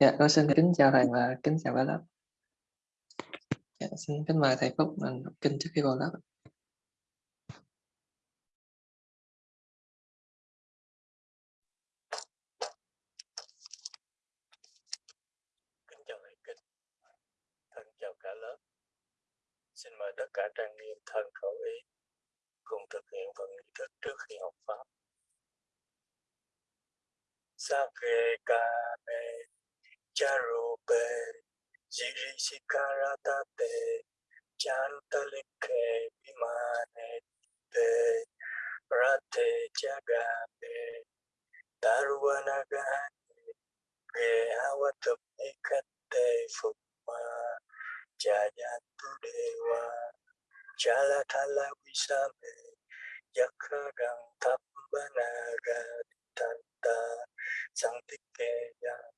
Dạ, con xin kính chào thầy và kính chào cả lớp. Dạ, xin kính mời thầy Phúc mình đọc kinh trước khi vào lớp. Kính chào thầy kinh, thân chào cả lớp. Xin mời tất cả trang nghiêm thân khẩu ý cùng thực hiện phần nghi thức trước khi học pháp. Sakhe kame charupe, shirishikaratate, chantalike vimanete, rate jagate, tarwanagane, gehawatapnikate fukma, jayantu dewa, jalatala wisame, yakarang tapbanaga tanta, sang tike yang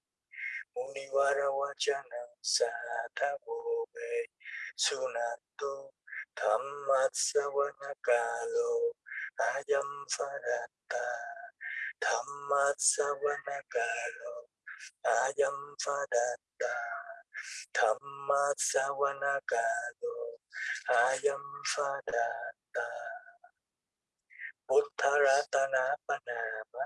Muniwara wachana sadhagobe sunato dhammat ayam farata. Dhammat ayam farata. Dhammat kalo ayam farata. Buddharatana Panama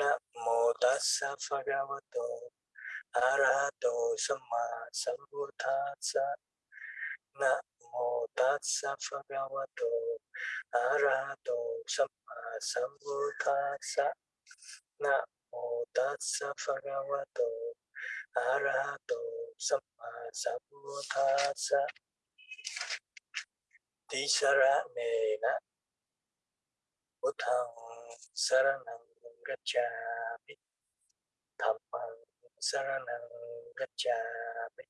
Namo tassa bhagavato. Arahato samma sambuddhassa. Namo tassa bhagavato. Arahato samma sambuddhassa. Namo tassa bhagavato. Arahato sama sambuddhassa. Tisaranena. Buddhang saranang gacchami dhammang saranang gacchami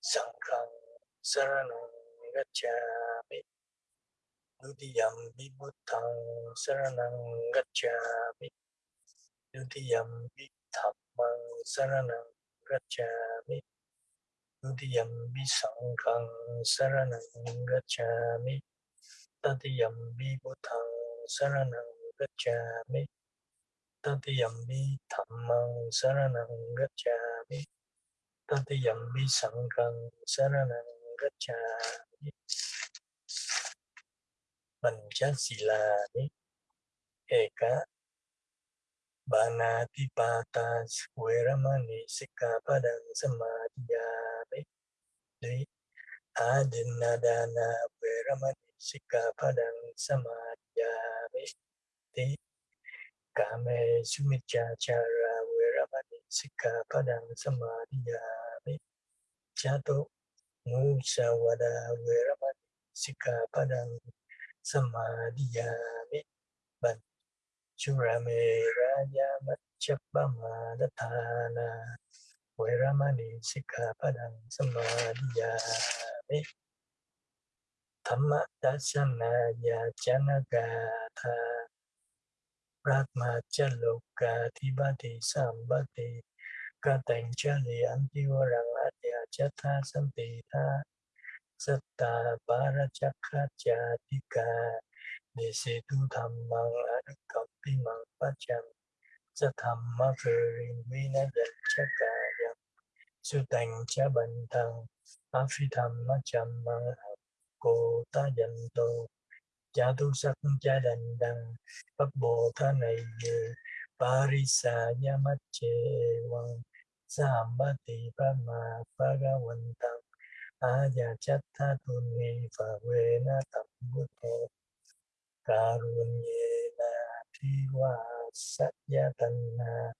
sanghang saranang gacchami Nudiyam vibuddhang saranang gacchami Nudiyam vidhammang saranang gacchami Nudiyam visanghang saranang gacchami Tadiyam vibuddhang saranang gacchami tati yambi tamang saranang gacchami. Tati yambi sangkang saranang gacchami. Pancasilani. Eka. Banati patas Weramani sikapadang samadhyami di, Adinadana Weramani sikapadang samadhyami di. Kame sumicacara wiramani sikha padang samadhiyami jato musawada wiramani sikha padang samadhiyami ban curame raja macapama datana. Wiramani sikha padang samadhiyami dhamma dasana ya janagata Tibati Sambati Katanchali Antivarang Adya Chatha Santita Satta Parachakha Chatika Nisitu Dhammang Anukampimang Pacham Sathamma Kirin Vinadal Chakayam Sutang Chabantang Afidhamma Chammang Cô Ta Janto cha tu sắc cha đành đằng, pháp bồ tha này như parisa yamache wang sambati pama pagawantam aya chatta tunni favena tambuto karunyena thiwa satyatanna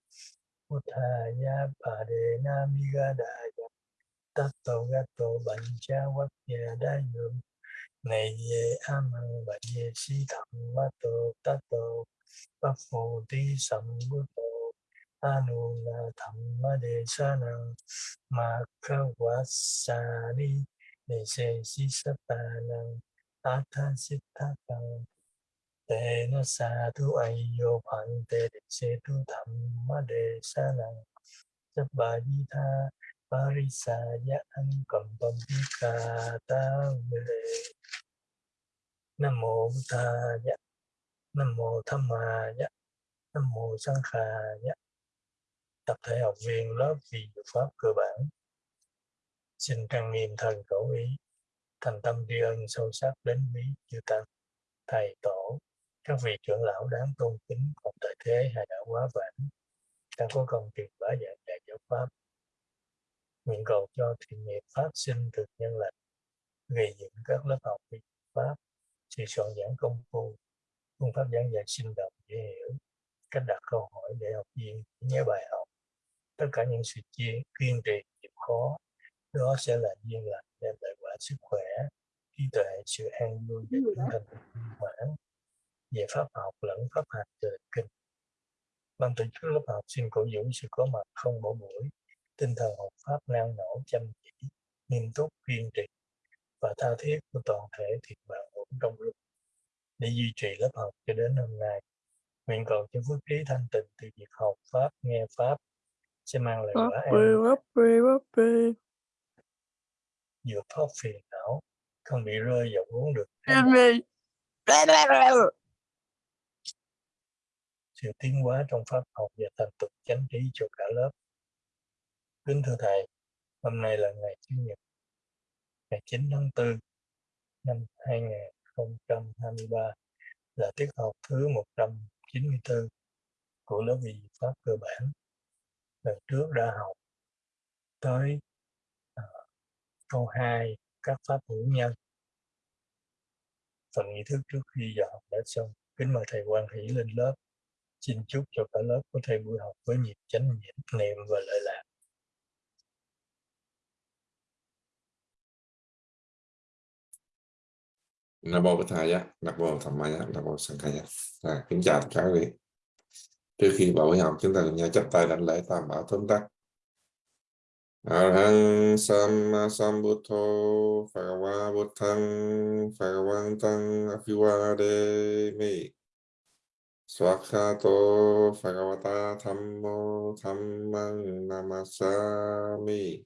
uthaya padena migadaya tatto gato bancha vakya dayum này về a măng và về si thầm ma tô ta tô bát phù ti Sam bút tô. A nu na thầm ma đề sa năng ma kha wa sa ni đề se si sa ta năng a tha si tha tăng tê na sa tu ai yo pan tê đề se tu Tham ma đề sa năng sắp bà di tha Parisaya Ankampamika Tavile Nam mô Buddhaya Nam mô tham á Nam mô Sankhaya tập thể học viên lớp vi pháp cơ bản. Xin trang nghiêm thần khẩu ý, thành tâm tri ân sâu sắc đến quý chư tăng, thầy tổ, các vị trưởng lão đáng tôn kính cùng tại thế hay đã quá vãng. Đang có công truyền bá giảng dạy giáo pháp. Nguyện cầu cho thiện nghiệp phát sinh được nhân lành, gây dựng các lớp học vi pháp sự soạn giảng công phu phương pháp giảng dạy sinh động dễ hiểu. Cách đặt câu hỏi để học viên nhớ bài học. Tất cả những sự chia kiên trì chịu khó đó sẽ là duyên lành đem lại quả sức khỏe trí tuệ sự an vui và tinh thần mãn về pháp học lẫn pháp hành trời kinh. Ban tổ chức lớp học xin cổ vũ sự có mặt không bỏ buổi tinh thần học pháp năng nổ chăm chỉ nghiêm túc kiên trì và tha thiết của toàn thể thiện bạn trong lúc để duy trì lớp học cho đến hôm nay. Nguyện cầu cho phước trí thanh tịnh từ việc học pháp nghe pháp sẽ mang lại quả an vượt thoát phiền não không bị rơi vào vốn được sự tiến hóa trong pháp học và thành tựu chánh trí cho cả lớp. Kính thưa thầy hôm nay là ngày chủ nhật ngày 9 tháng 4 năm 2023 là tiết học thứ 194 của lớp vị pháp cơ bản. Lần trước đã học tới uh, câu 2 các pháp hữu nhân. Phần nghi thức trước khi giờ học đã xong. Kính mời thầy quan hỷ lên lớp. Xin chúc cho cả lớp có thể buổi học với nhịp chánh niệm và lợi lạc Nam mô Bổn Thầy Giá, Nam mô thầm Ma Giá, Nam mô Sang Khai Giá. À, kính chào tất cả quý vị. Trước khi vào buổi học chúng ta cùng nhau chấp tay đảnh lễ tam bảo tóm tắt. Arhang Samma Sambuddho Phagawa Buddhang Phagawantang mi Swakhato Phagawata Thammo Thammang Namasami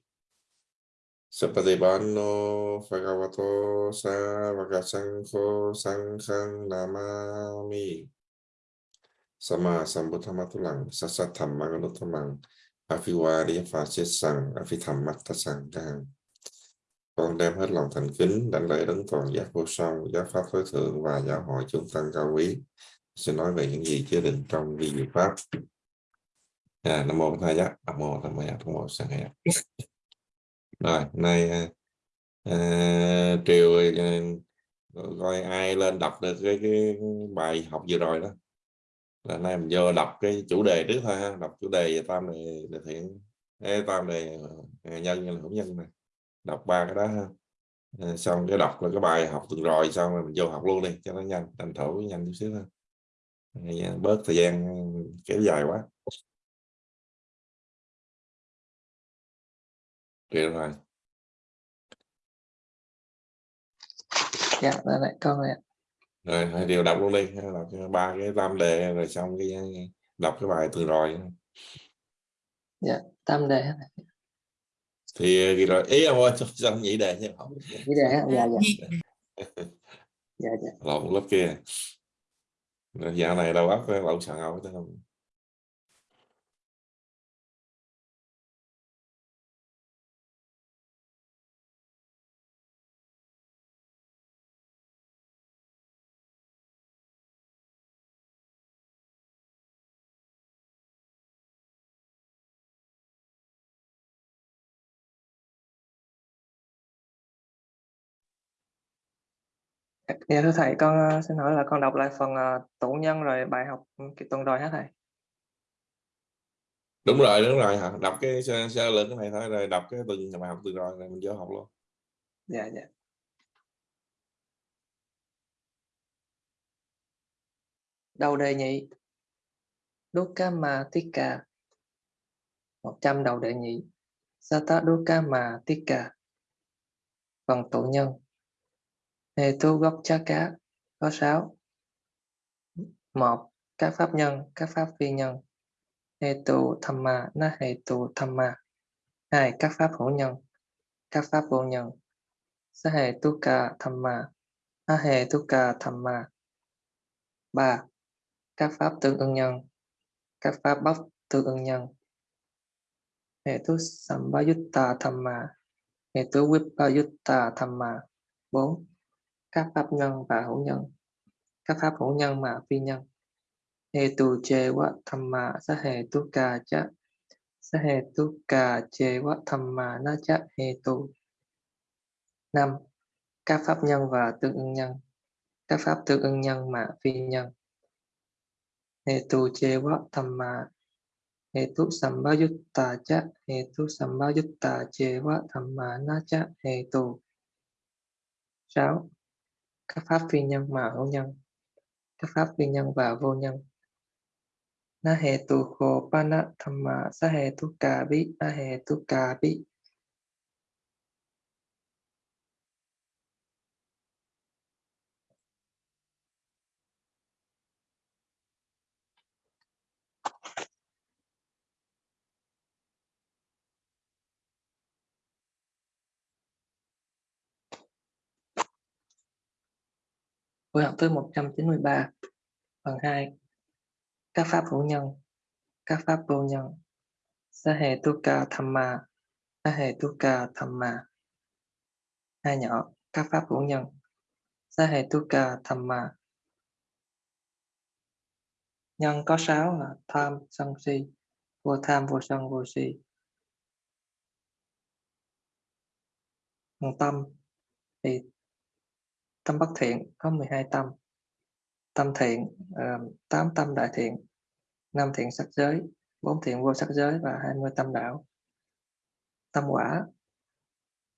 Sapatibano Phagavato Savakasangho Sanghang Namami Sama Sambuddhamatulang Sasat Thammanganuttamang Afiwariya Phá Sang Afitham Matta Con đem hết lòng thành kính đảnh lễ đấng toàn giác vô song, giáo pháp tối thượng và giáo hội chúng tăng cao quý. Sẽ nói về những gì chứa đựng trong vi diệu pháp. À, Nam mô Tha Giác, à, Nam mô Tham Giác, Nam mô Sang Giác. Rồi, nay à, à Triều à, coi ai lên đọc được cái, cái bài học vừa rồi đó. Là nay mình vô đọc cái chủ đề trước thôi ha đọc chủ đề về tam đề, đề thiện Ê, tam đề à, nhân là hữu nhân này đọc ba cái đó ha. À, xong cái đọc là cái bài học tuần rồi xong rồi mình vô học luôn đi cho nó nhanh thành thủ nhanh chút xíu thôi. Bớt thời gian ừ, kéo dài quá. Được rồi. Dạ, đây lại con này. Rồi, hai điều đọc luôn đi, đọc ba cái tam đề rồi xong cái đọc cái bài từ rồi. Dạ, tam đề. Thì gì rồi, ý ông ơi, sao nhị đề chứ không? Nhị đề? Dạ, dạ. dạ, dạ. Lộn lớp kia. Dạo này đâu óc lộn xạo không? Dạ thưa thầy, con ờ, xin hỏi là con đọc lại phần uh, tụ nhân rồi bài học ừ, cái tuần rồi hả thầy? Đúng rồi, đúng rồi. Đọc cái sơ, sơ lược cái này thôi rồi đọc cái từng bài học từ rồi rồi mình vô học luôn. Dạ dạ. Đầu đề nhị. Dukkama Tikka. 100 đầu đề nhị. Sata Dukkama Tikka. Phần tụ nhân. Hề tu gốc chá cá có 6. 1. Các pháp nhân, các pháp phi nhân. Hề tu tham ma, na hề tu tham ma. hai Các pháp hữu nhân, các pháp vô nhân. Sa hề tu ca tham ma, na hề tu ca tham ma. ba Các pháp tương ưng nhân, các pháp bất tương ưng nhân. hệ tu sambayutta thamma hệ tu vipayutta thamma bốn các pháp nhân và hữu nhân. Các pháp hữu nhân mà phi nhân. Hệ tu chê tham thamma sa hệ tu ca cha sa hệ tu ca chê tham thamma na cha hệ tu năm, các pháp nhân và tương ưng nhân. Các pháp tương ưng nhân mà phi nhân. Hệ tu chê tham thamma hệ tu sambayutta cha hệ tu sambayutta chê tham thamma na cha hệ tu sáu các pháp phi nhân mà hữu nhân. Các pháp phi nhân và vô nhân. Na hệ tu khổ tham mà sa hệ tu ca bi, na hệ tu ca bi. Buổi học thứ 193 phần 2 các pháp hữu nhân, các pháp vô nhân. Sa hệ tu ca tham ma, sa hệ tu ca tham ma. Hai nhỏ, các pháp hữu nhân. Sa hệ tu ca tham ma. Nhân có sáu là tham, sân si. Vô tham, vô sân, vô si. Còn tâm, thì tâm bất thiện có 12 tâm. Tâm thiện ờ, uh, 8 tâm đại thiện 5 thiện sắc giới 4 thiện vô sắc giới và 20 tâm đạo. Tâm quả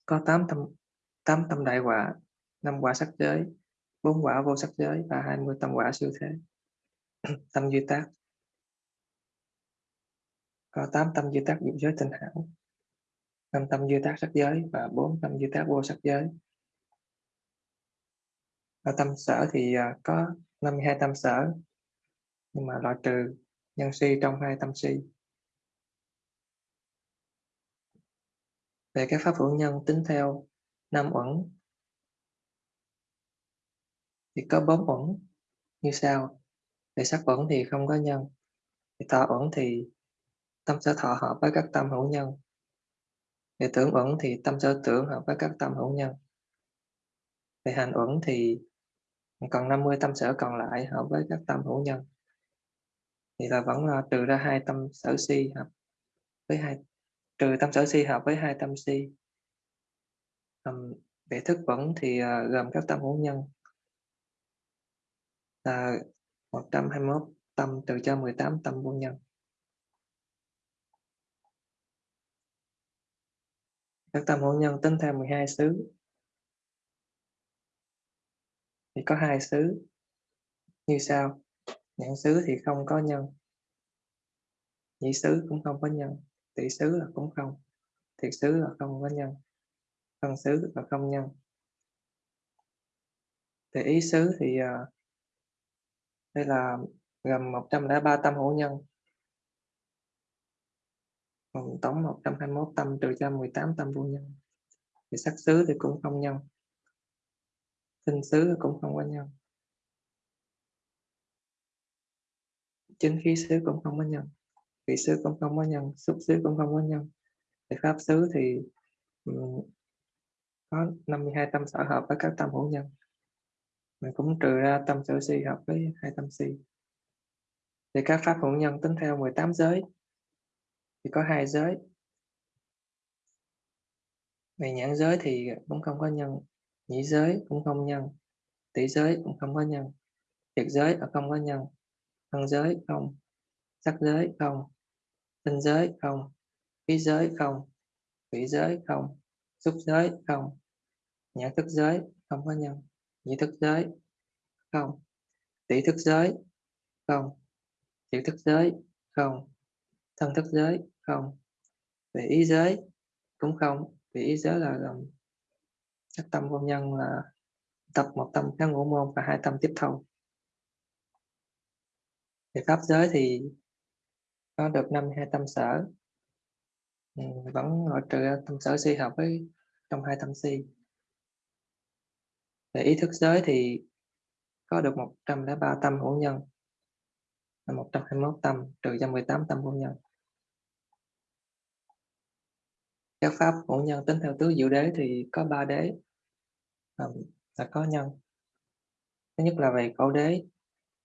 có 8 tâm 8 tâm đại quả 5 quả sắc giới 4 quả vô sắc giới và 20 tâm quả siêu thế. Tâm duy tác có 8 tâm duy tác dục giới tinh hảo 5 tâm duy tác sắc giới và 4 tâm duy tác vô sắc giới ở tâm sở thì à, có 52 tâm sở, nhưng mà loại trừ nhân si trong hai tâm si. Về các pháp hữu nhân tính theo năm uẩn, thì có bốn uẩn như sau. Về sắc uẩn thì không có nhân, về thọ uẩn thì tâm sở thọ hợp với các tâm hữu nhân. Về tưởng uẩn thì tâm sở tưởng hợp với các tâm hữu nhân. Về hành uẩn thì còn 50 tâm sở còn lại hợp với các tâm hữu nhân. Thì là vẫn là trừ ra hai tâm sở si hợp với hai trừ tâm sở si hợp với hai tâm si. Um, về thức vẫn thì uh, gồm các tâm hữu nhân. Là 121 tâm trừ cho 18 tâm vô nhân. Các tâm hữu nhân tính theo 12 xứ thì có hai xứ. Như sau nhãn xứ thì không có nhân. Nhĩ xứ cũng không có nhân tỷ xứ là cũng không thiệt xứ là không có nhân phân xứ là không nhân. Thì ý xứ thì uh, đây là gồm 103 tâm hữu nhân. Còn tổng 121 tâm trừ cho 18 tâm vô nhân. Thì sắc xứ thì cũng không nhân tinh xứ cũng không có nhân chính khí xứ cũng không có nhân vị xứ cũng không có nhân xúc xứ cũng không có nhân thì pháp xứ thì có 52 tâm sở hợp với các tâm hữu nhân. Mình cũng trừ ra tâm sở si hợp với hai tâm si. Thì các pháp hữu nhân tính theo 18 giới, thì có hai giới. Về nhãn giới thì cũng không có nhân nhĩ giới cũng không nhân tỷ giới cũng không có nhân thiệt giới không có nhân thân giới không sắc giới không tinh giới không khí giới không thủy giới không xúc giới không nhãn thức giới không có nhân nhĩ thức giới không tỷ thức giới không thiệt thức giới không thân thức giới không về ý giới cũng không vì ý giới là gồm các tâm công nhân là tập một tâm các ngũ môn và hai tâm tiếp thâu về pháp giới thì có được năm hai tâm sở. Ừ, vẫn loại trừ tâm sở si hợp với trong hai tâm si. Về ý thức giới thì có được 103 tâm hữu nhân là 121 tâm trừ cho 18 tâm hữu nhân. Các pháp hữu nhân tính theo tứ diệu đế thì có ba đế à, là có nhân. Thứ nhất là về khẩu đế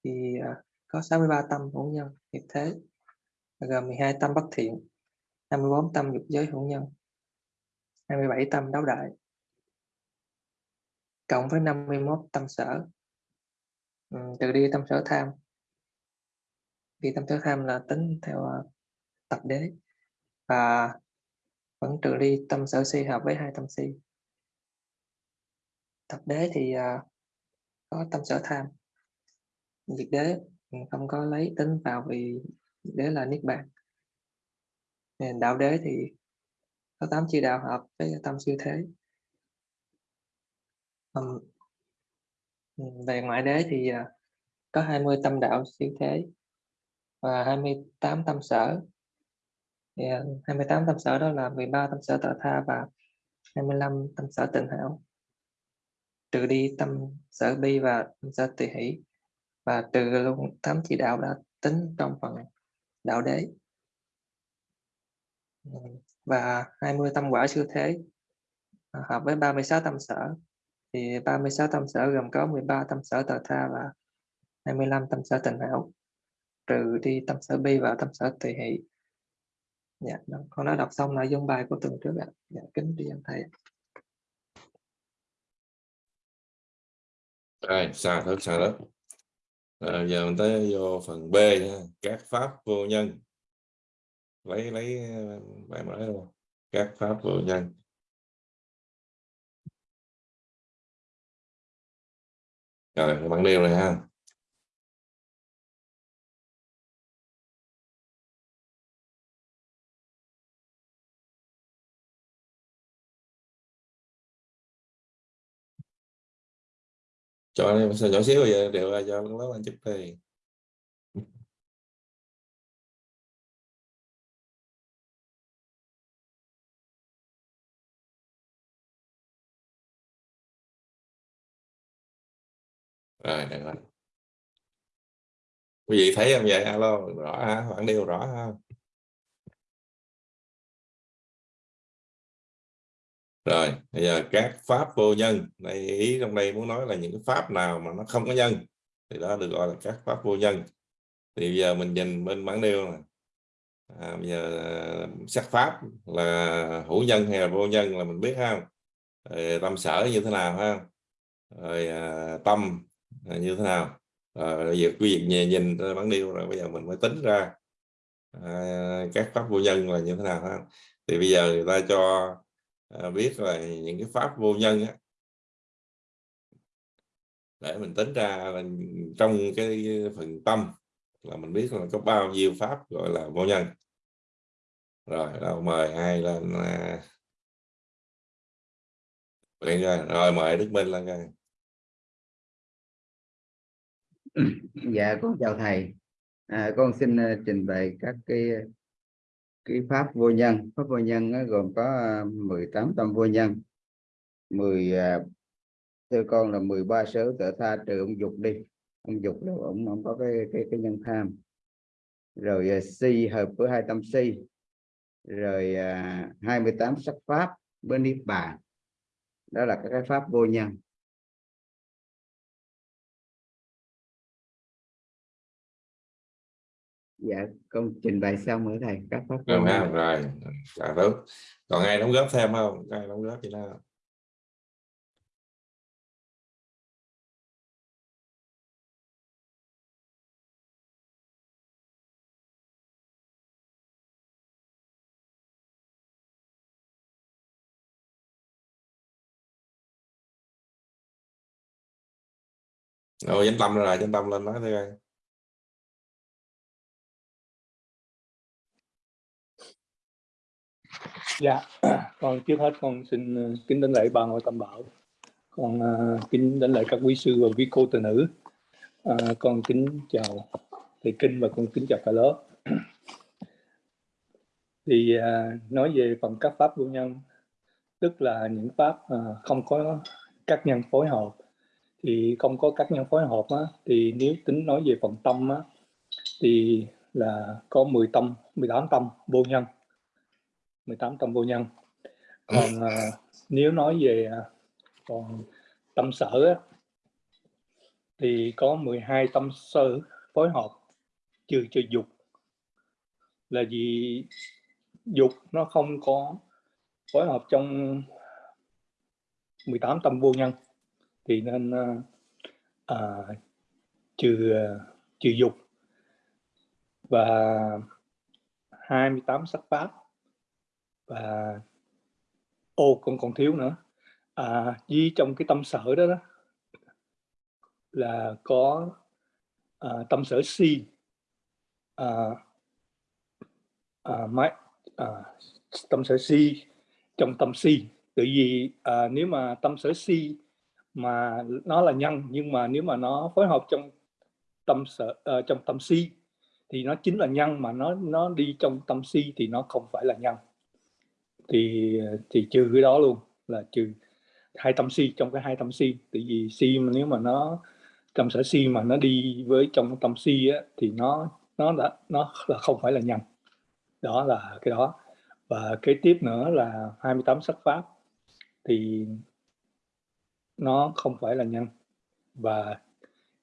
thì à, có 63 tâm hữu nhân nghiệp thế. Gồm 12 tâm bất thiện 24 tâm dục giới hữu nhân 27 tâm đấu đại cộng với 51 tâm sở. Ừ, từ đi tâm sở tham. Đi tâm sở tham là tính theo uh, tập đế và vẫn trừ đi tâm sở si hợp với hai tâm si tập đế thì uh, có tâm sở tham. Diệt đế không có lấy tính vào vì đế là niết bàn. Đạo đế thì có tám chi đạo hợp với tâm siêu thế. Um, về ngoại đế thì uh, có 20 tâm đạo siêu thế và 28 tâm sở. Yeah, à, 28 tâm sở đó là 13 tâm sở tự tha và 25 tâm sở tịnh hảo trừ đi tâm sở bi và tâm sở tùy hỷ và trừ luôn tám chỉ đạo đã tính trong phần đạo đế. Và 20 tâm quả siêu thế à, hợp với 36 tâm sở. Thì 36 tâm sở gồm có 13 tâm sở tờ tha và 25 tâm sở tình hảo trừ đi tâm sở bi và tâm sở tùy hỷ. Dạ, vâng, con đã đọc xong nội dung bài của tuần trước ạ. Dạ, kính tri ân thầy Đây, xa thức xa đó à, giờ mình tới vô phần B nha. các pháp vô nhân. Lấy lấy bài mới luôn các pháp vô nhân. Rồi bằng điều này ha. Cho em nhỏ xíu rồi đều là cho lớp anh chụp thì rồi, được rồi. Quý vị thấy không vậy? Alo, rõ ha khoảng điều rõ ha rồi bây giờ các pháp vô nhân. Đây ý trong đây muốn nói là những cái pháp nào mà nó không có nhân thì đó được gọi là các pháp vô nhân. Thì bây giờ mình nhìn bên bản nêu này à, bây giờ à, sắc pháp là hữu nhân hay là vô nhân là mình biết ha rồi, tâm sở như thế nào ha? Rồi à, tâm là như thế nào? Rồi bây giờ quý vị nhìn, nhìn bản nêu rồi bây giờ mình mới tính ra à, các pháp vô nhân là như thế nào ha? Thì bây giờ người ta cho à, biết là những cái pháp vô nhân á, để mình tính ra là trong cái phần tâm là mình biết là có bao nhiêu pháp gọi là vô nhân. Rồi đâu mời ai lên à... rồi mời Đức Minh lên coi. Dạ con chào thầy. À, con xin à, trình bày các cái cái pháp vô nhân pháp vô nhân nó gồm có à, 18 tâm vô nhân 10 uh, à, thưa con là 13 sở tự tha trừ ông dục đi. Ông dục đâu ông ông có cái cái cái nhân tham. Rồi à, si hợp với hai tâm si. Rồi 28 sắc pháp bên niết bàn. Đó là các cái pháp vô nhân. Dạ con trình bày xong rồi thầy. Các pháp rồi ha rồi. Dạ tốt. Còn ai đóng góp thêm không? Ai đóng góp gì nào rồi danh tâm rồi danh tâm lên nói thôi dạ. Con trước hết con xin ờ, kính đến lễ ba ngôi tam bảo. Con uh, kính đến lễ các quý sư và quý cô từ nữ. À, con kính chào thầy kinh và con kính chào cả lớp. Thì à, nói về phần các pháp vô nhân tức là những pháp à, không có các nhân phối hợp. Thì không có các nhân phối hợp á, thì nếu tính nói về phần tâm á, thì là có 10 tâm 18 tâm vô nhân. 18 tâm vô nhân. Còn à, nếu nói về à, còn tâm sở á, thì có 12 tâm sở phối hợp trừ cho dục. Là vì dục nó không có phối hợp trong 18 tâm vô nhân thì nên à, à, trừ trừ dục. Và 28 sắc pháp và ô còn còn thiếu nữa. À, với trong cái tâm sở đó, đó là có à, tâm sở si. À, à, máy, à, tâm sở si trong tâm si. Tự vì à, nếu mà tâm sở si mà nó là nhân nhưng mà nếu mà nó phối hợp trong tâm sở uh, trong tâm si thì nó chính là nhân mà nó nó đi trong tâm si thì nó không phải là nhân thì ờ, thì trừ cái đó luôn là trừ hai tâm si trong cái hai tâm si. Tại vì si mà nếu mà nó tâm sở si mà nó đi với trong tâm si á, thì nó nó đã nó là không phải là nhân đó là cái đó. Và kế tiếp nữa là 28 sắc pháp. Thì nó không phải là nhân và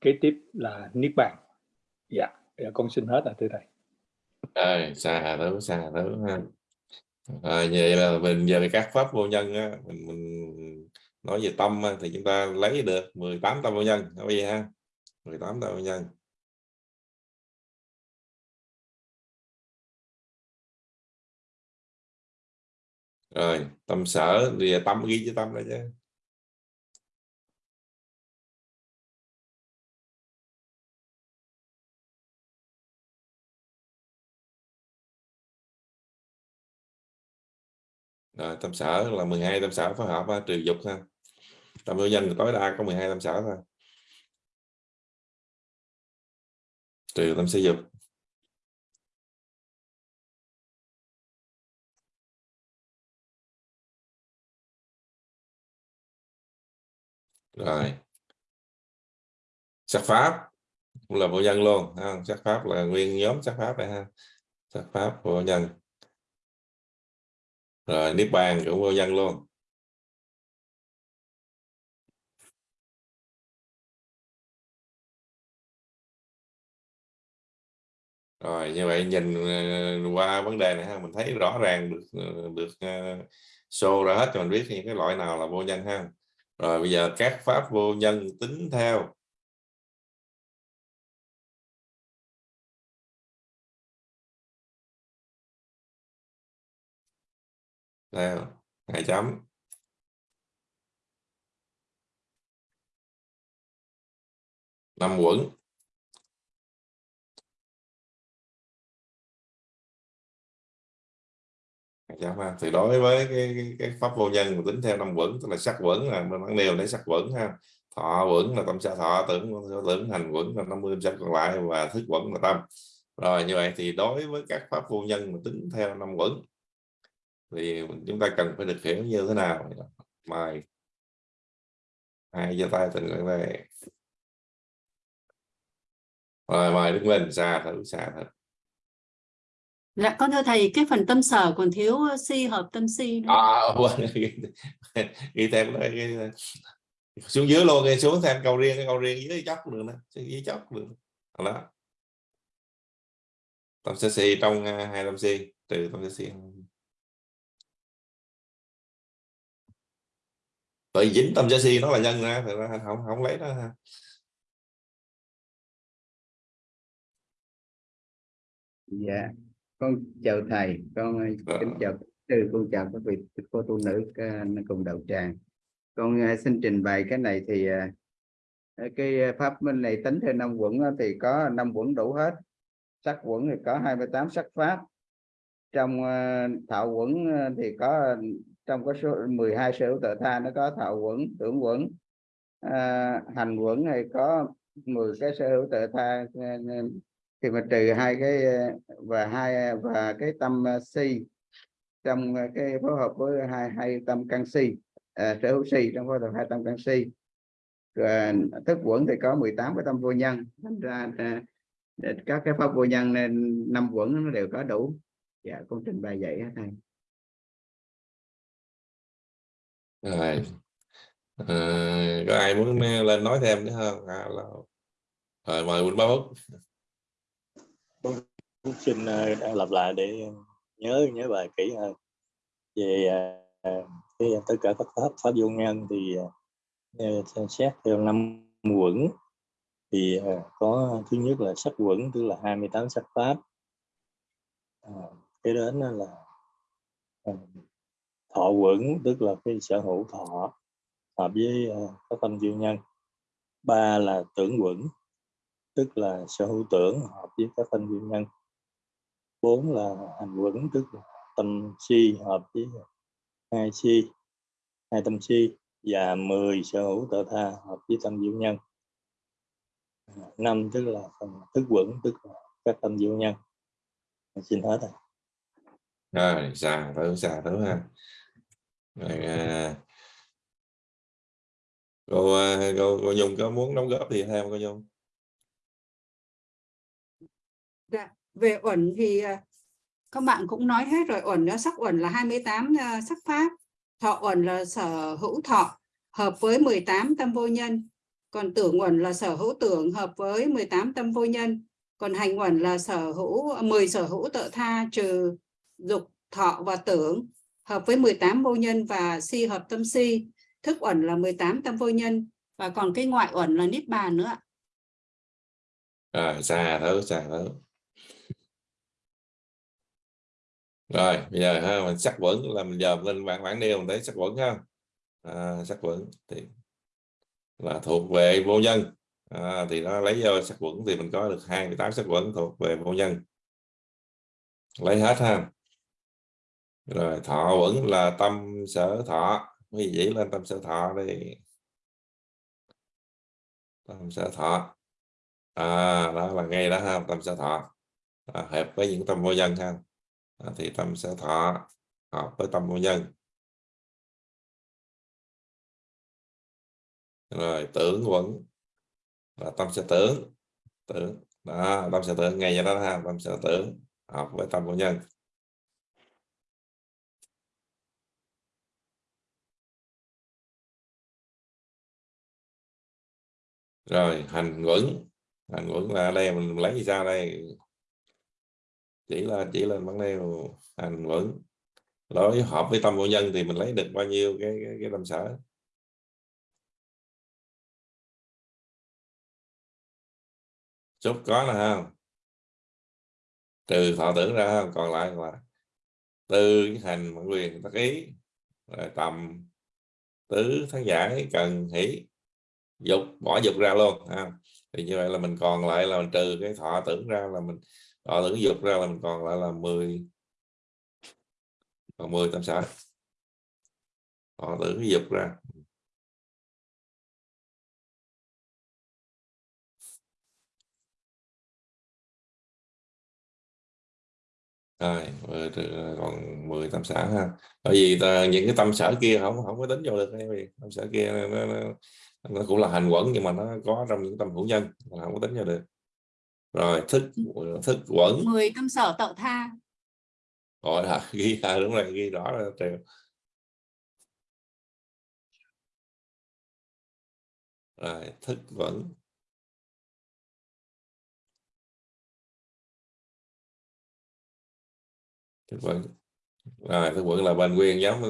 kế tiếp là niết bàn. Dạ dạ con xin hết là từ đây à, xa thứ xa thứ ha à, vậy là mình về các pháp vô nhân á, mình, mình nói về tâm á, thì chúng ta lấy được 18 tâm vô nhân nói vậy ha. 18 tâm vô nhân. Rồi tâm sở thì tâm ghi chữ tâm đó chứ. Ờ, rồi tâm sở là 12 tâm sở phối hợp trừ dục ha tâm vô danh tối đa có 12 tâm sở thôi. Trừ tâm sở dục. Rồi. Sắc pháp cũng là vô nhân luôn ha. sắc pháp là nguyên nhóm sắc pháp này ha. Sắc pháp vô nhân rồi niết bàn cũng vô nhân luôn. Rồi như vậy nhìn ờ, qua vấn đề này ha mình thấy rõ ràng được ờ, được uh, show ra hết cho mình biết những cái loại nào là vô nhân ha. Rồi bây giờ các pháp vô nhân tính theo. Đây ngày chấm. Năm quẩn. Thì đối với cái, cái, cái pháp vô nhân mà tính theo năm quẩn tức là sắc quẩn là mình vẫn đều để sắc quẩn ha. Thọ quẩn là tâm sa thọ tưởng tưởng hành quẩn là 50 trăm còn lại và thức quẩn là tâm. Rồi như vậy thì đối với các pháp vô nhân mà tính theo năm quẩn thì chúng ta cần phải được hiểu như thế nào? Mời. Hai giơ tay tình nguyện đây rồi mời đứng lên xa thử xa thử. Dạ con thưa thầy cái phần tâm sở còn thiếu si hợp tâm si nữa. à quên ghi thêm đây xuống dưới luôn ghi xuống thêm câu riêng cái câu riêng dưới chóc được nè dưới chóc được. Đó. Tâm si trong uh, hai tâm si từ tâm si bởi dính tâm si nó là nhân ra thì ra không không lấy đó ha. Dạ con chào thầy con ờ, kính chào từ con chào các vị cô tu nữ cùng đạo tràng. Con ờ, xin trình bày cái này thì ờ, cái pháp minh này tính theo năm quận thì có năm quận đủ hết. Sắc quận thì có 28 sắc pháp. Trong thạo quận thì có trong có số 12 sở hữu tự tha nó có thạo quẩn tưởng quẩn. À, hành quẩn này có 10 cái sở hữu tự tha à, à, thì mà trừ hai cái à, và hai và cái tâm si. Trong cái phối hợp với hai hai tâm canxi à, sở hữu si trong phối hợp hai tâm canxi rồi thức quẩn thì có 18 cái tâm vô nhân thành ra các cái pháp vô nhân nên năm quẩn nó đều có đủ. Dạ con trình bày vậy hết thầy. Rồi. Ờ, có ai muốn lên nói thêm nữa không? Alo. rồi mời Quỳnh Ba Phúc Cũng xin ờ, đang lặp lại để nhớ nhớ bài kỹ hơn. Về ờ, cái tất cả các pháp pháp vô nhân thì ờ, xem xét theo năm quẩn thì ờ, có thứ nhất là sắc quẩn tức là 28 sắc pháp. À, cái đến là ờ, thọ quẩn, tức là cái sở hữu thọ hợp với ờ, các tâm duyên nhân. Ba là tưởng quẩn, tức là sở hữu tưởng hợp với các tâm duyên nhân. Bốn là hành quẩn, tức là tâm si hợp với hai si, hai tâm si và 10 sở hữu tự tha hợp với tâm diệu nhân. Năm tức là phần thức quẩn, tức là các tâm diệu nhân. Xin hết rồi rồi, già thử già thử ha à, cô, à, cô cô Nhung có muốn đóng góp gì thêm cô Nhung? Dạ, về uẩn thì à, các bạn cũng nói hết rồi. Uẩn đó sắc uẩn là 28 à, sắc pháp. Thọ uẩn là sở hữu thọ hợp với 18 tâm vô nhân. Còn tưởng uẩn là sở hữu tưởng hợp với 18 tâm vô nhân. Còn hành uẩn là sở hữu 10 sở hữu tự tha trừ dục thọ và tưởng hợp với 18 vô nhân và si hợp tâm si. Thức uẩn là 18 tâm vô nhân và còn cái ngoại uẩn là niết bàn nữa à xa thớ xa thớ rồi bây giờ ha mình sắc vững là mình dòm lên bảng bảng nêu mình thấy sắc vững ha. À, sắc vững thì là thuộc về vô nhân. À, thì nó lấy vô sắc vững thì mình có được 28 sắc vững thuộc về vô nhân. Lấy hết ha rồi thọ vẫn là tâm sở thọ. Quý vị lên tâm sở thọ đi. Tâm sở thọ. À, đó là ngay đó ha tâm sở thọ. À, hợp với những tâm vô nhân ha. À, thì tâm sở thọ hợp với tâm vô nhân. Rồi tưởng vẫn là tâm sở tưởng. Tưởng đó tâm sở tưởng ngay đó ha tâm sở tưởng hợp với tâm vô nhân. Rồi hành quẩn hành quẩn là ở đây mình lấy ra đây? Chỉ là chỉ lên vấn đề hành quẩn đối hợp với tâm vô nhân thì mình lấy được bao nhiêu cái cái, cái tâm sở? Chút có nè không trừ thọ tưởng ra không còn lại là tư hành quyền tác ý. Rồi tầm tứ thắng giải cần hỷ dục bỏ dục ra luôn ha. thì như vậy là mình còn lại là mình trừ cái thọ tưởng ra là mình thọ tưởng dục ra là mình còn lại là 10 còn 10 tâm sở. Thọ tưởng dục ra. Rồi mười trừ- còn 10 tâm sở ha. Bởi vì ta, những cái tâm sở kia không không có tính vô được cái gì tâm sở kia nó, nó, nó cũng là hành quẩn nhưng mà nó có trong những tâm hữu nhân là không có tính vô được. Rồi thức thức quẩn. 10 tâm sở tự tha. Gọi là ghi à, đúng rồi ghi rõ là đều rồi thức quẩn. Thức quẩn. Rồi thức quẩn là bên nguyên giống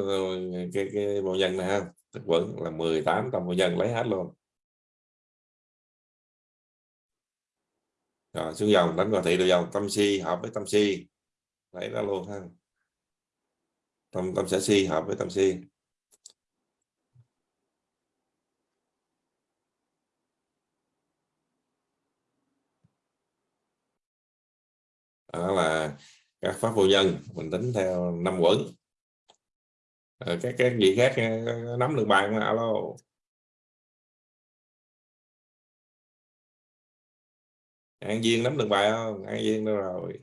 cái cái bộ nhân này ha thức quẩn là 18 tâm vô nhân lấy hết luôn. Rồi, xuống dòng, đánh vào thị đồ dòng, tâm si hợp với tâm si. Lấy ra luôn ha. Tâm tâm sở si hợp với tâm si. Đó là các pháp vô nhân mình tính theo năm quẩn Ờ, các các gì khác ờ, nắm được bài mà alo. An viên nắm được bài không? An viên đâu rồi?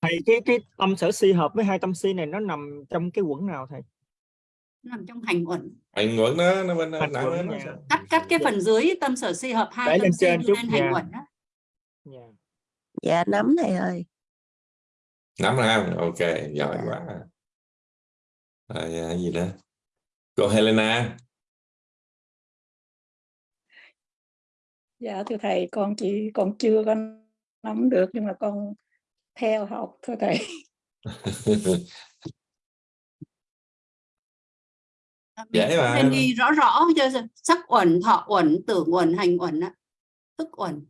Thầy cái cái tâm sở si hợp với hai tâm si này nó nằm trong cái quẩn nào thầy? Nằm trong hành uẩn hành quẩn đó nó bên Hành nặng quẩn nó cắt cắt cái phần dưới tâm sở si hợp hai Đẩy tâm lên si chút lên hành nha. uẩn đó. Dạ. Dạ nắm thầy ơi. nắm ra ok giỏi Dạ. quá à, gì nữa cô Helena Dạ thưa thầy, con chỉ còn chưa có nắm được nhưng mà con theo học thưa thầy. Dễ Mình mà. nên đi rõ rõ cho sắc uẩn thọ uẩn tưởng uẩn hành uẩn á thức uẩn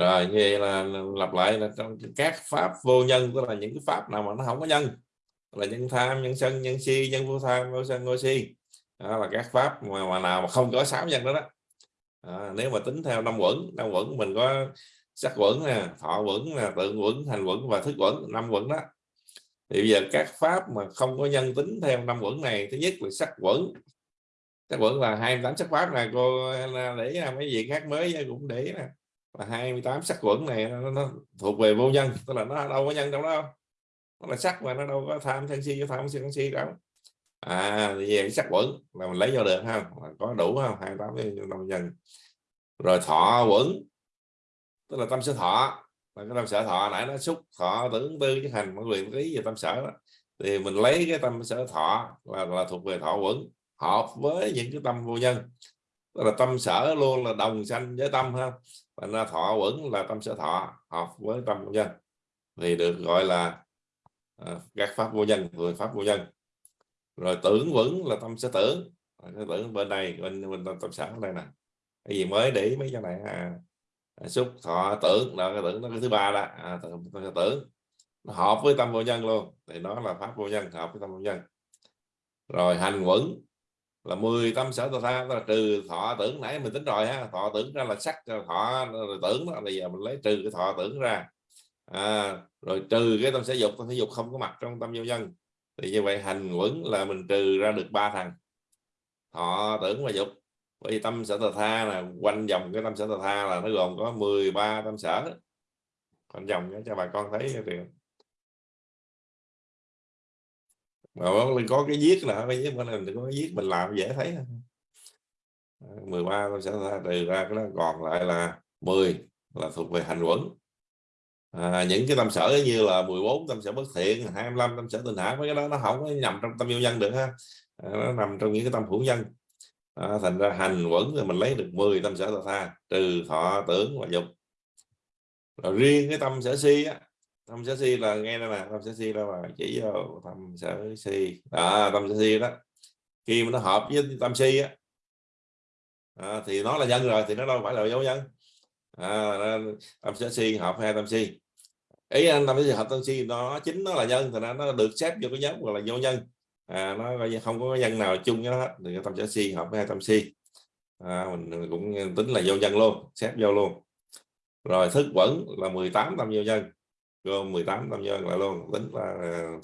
rồi như vậy là lặp lại là trong các pháp vô nhân tức là những cái pháp nào mà nó không có nhân là nhân tham nhân sân nhân si nhân vô tham vô sân vô si. Đó là các pháp mà, mà nào mà không có sáu nhân đó đó. À, nếu mà tính theo năm quẩn năm quẩn mình có sắc quẩn nè thọ quẩn nè tượng quẩn hành quẩn và thức quẩn năm quẩn đó. Thì bây giờ các pháp mà không có nhân tính theo năm quẩn này thứ nhất là sắc quẩn. Sắc quẩn là 28 sắc pháp này cô để mấy gì khác mới cũng để nè là 28 sắc quẩn này nó, nó thuộc về vô nhân tức là nó đâu có nhân đâu đó nó là sắc mà nó đâu có tham sân si tham sân si đâu à thì về cái sắc quẩn là mình lấy vô được ha có đủ không 28 năm nhân. Rồi thọ quẩn tức là tâm sở thọ là cái tâm sở thọ nãy nó xúc thọ tưởng tư chứ hành mọi quyền lý về tâm sở đó. thì mình lấy cái tâm sở thọ là, là thuộc về thọ quẩn hợp với những cái tâm vô nhân đó là tâm sở luôn là đồng sanh với tâm ha. Thành ra thọ quẩn là tâm sở thọ hợp với tâm vô nhân. Thì được gọi là uh, các pháp vô nhân người pháp vô nhân. Rồi tưởng quẩn là tâm sở tưởng. Cái tưởng bên này bên bên tâm, tâm sở đây nè. Cái gì mới để ý mấy cái này à, xúc thọ tưởng đó cái tưởng nó cái thứ ba đó. À, tưởng, tưởng, tưởng. Nó hợp với tâm vô nhân luôn. Thì nó là pháp vô nhân hợp với tâm vô nhân. Rồi hành quẩn là 10 tâm sở tà tha là trừ thọ tưởng nãy mình tính rồi ha thọ tưởng ra là sắc thọ rồi tưởng đó bây giờ mình lấy trừ cái thọ tưởng ra. À, rồi trừ cái tâm sở dục tâm sở dục không có mặt trong tâm vô nhân. Thì như vậy hành quẩn là mình trừ ra được ba thằng thọ tưởng và dục. Bởi vì tâm sở tà tha là quanh vòng cái tâm sở tà tha là nó gồm có 13 tâm sở. Quanh vòng cho bà con thấy thì mà có cái viết là cái viết mình có cái viết mình làm dễ thấy 13 tâm ờ, sẽ trừ ra cái đó còn lại là 10 là thuộc về hành quẩn à, những cái tâm sở như là 14 tâm sở bất thiện 25 tâm sở tình hạ mấy cái đó nó không có nằm trong tâm vô nhân được ha. À, nó nằm trong những cái tâm hữu nhân. À, thành ra hành quẩn thì mình lấy được 10 tâm sở tha trừ thọ tưởng và dục. Rồi riêng cái tâm sở si á tâm sở si là nghe đây nè tâm sở si là mà chỉ vô tâm sở si à, tâm sở si đó. Khi mà nó hợp với tâm si á. À, thì nó là nhân rồi thì nó đâu phải là dấu nhân à, tâm sở si hợp hai tâm si ý anh tâm sở si hợp tâm si nó chính nó là nhân thì nó được xếp vô cái nhóm gọi là vô nhân à, nó không có nhân nào chung với nó hết thì tâm sở si hợp với hai tâm si à, mình cũng tính là vô nhân luôn xếp vô luôn. Rồi thức quẩn là 18 tâm vô nhân gồm 18 tâm nhân lại luôn tính là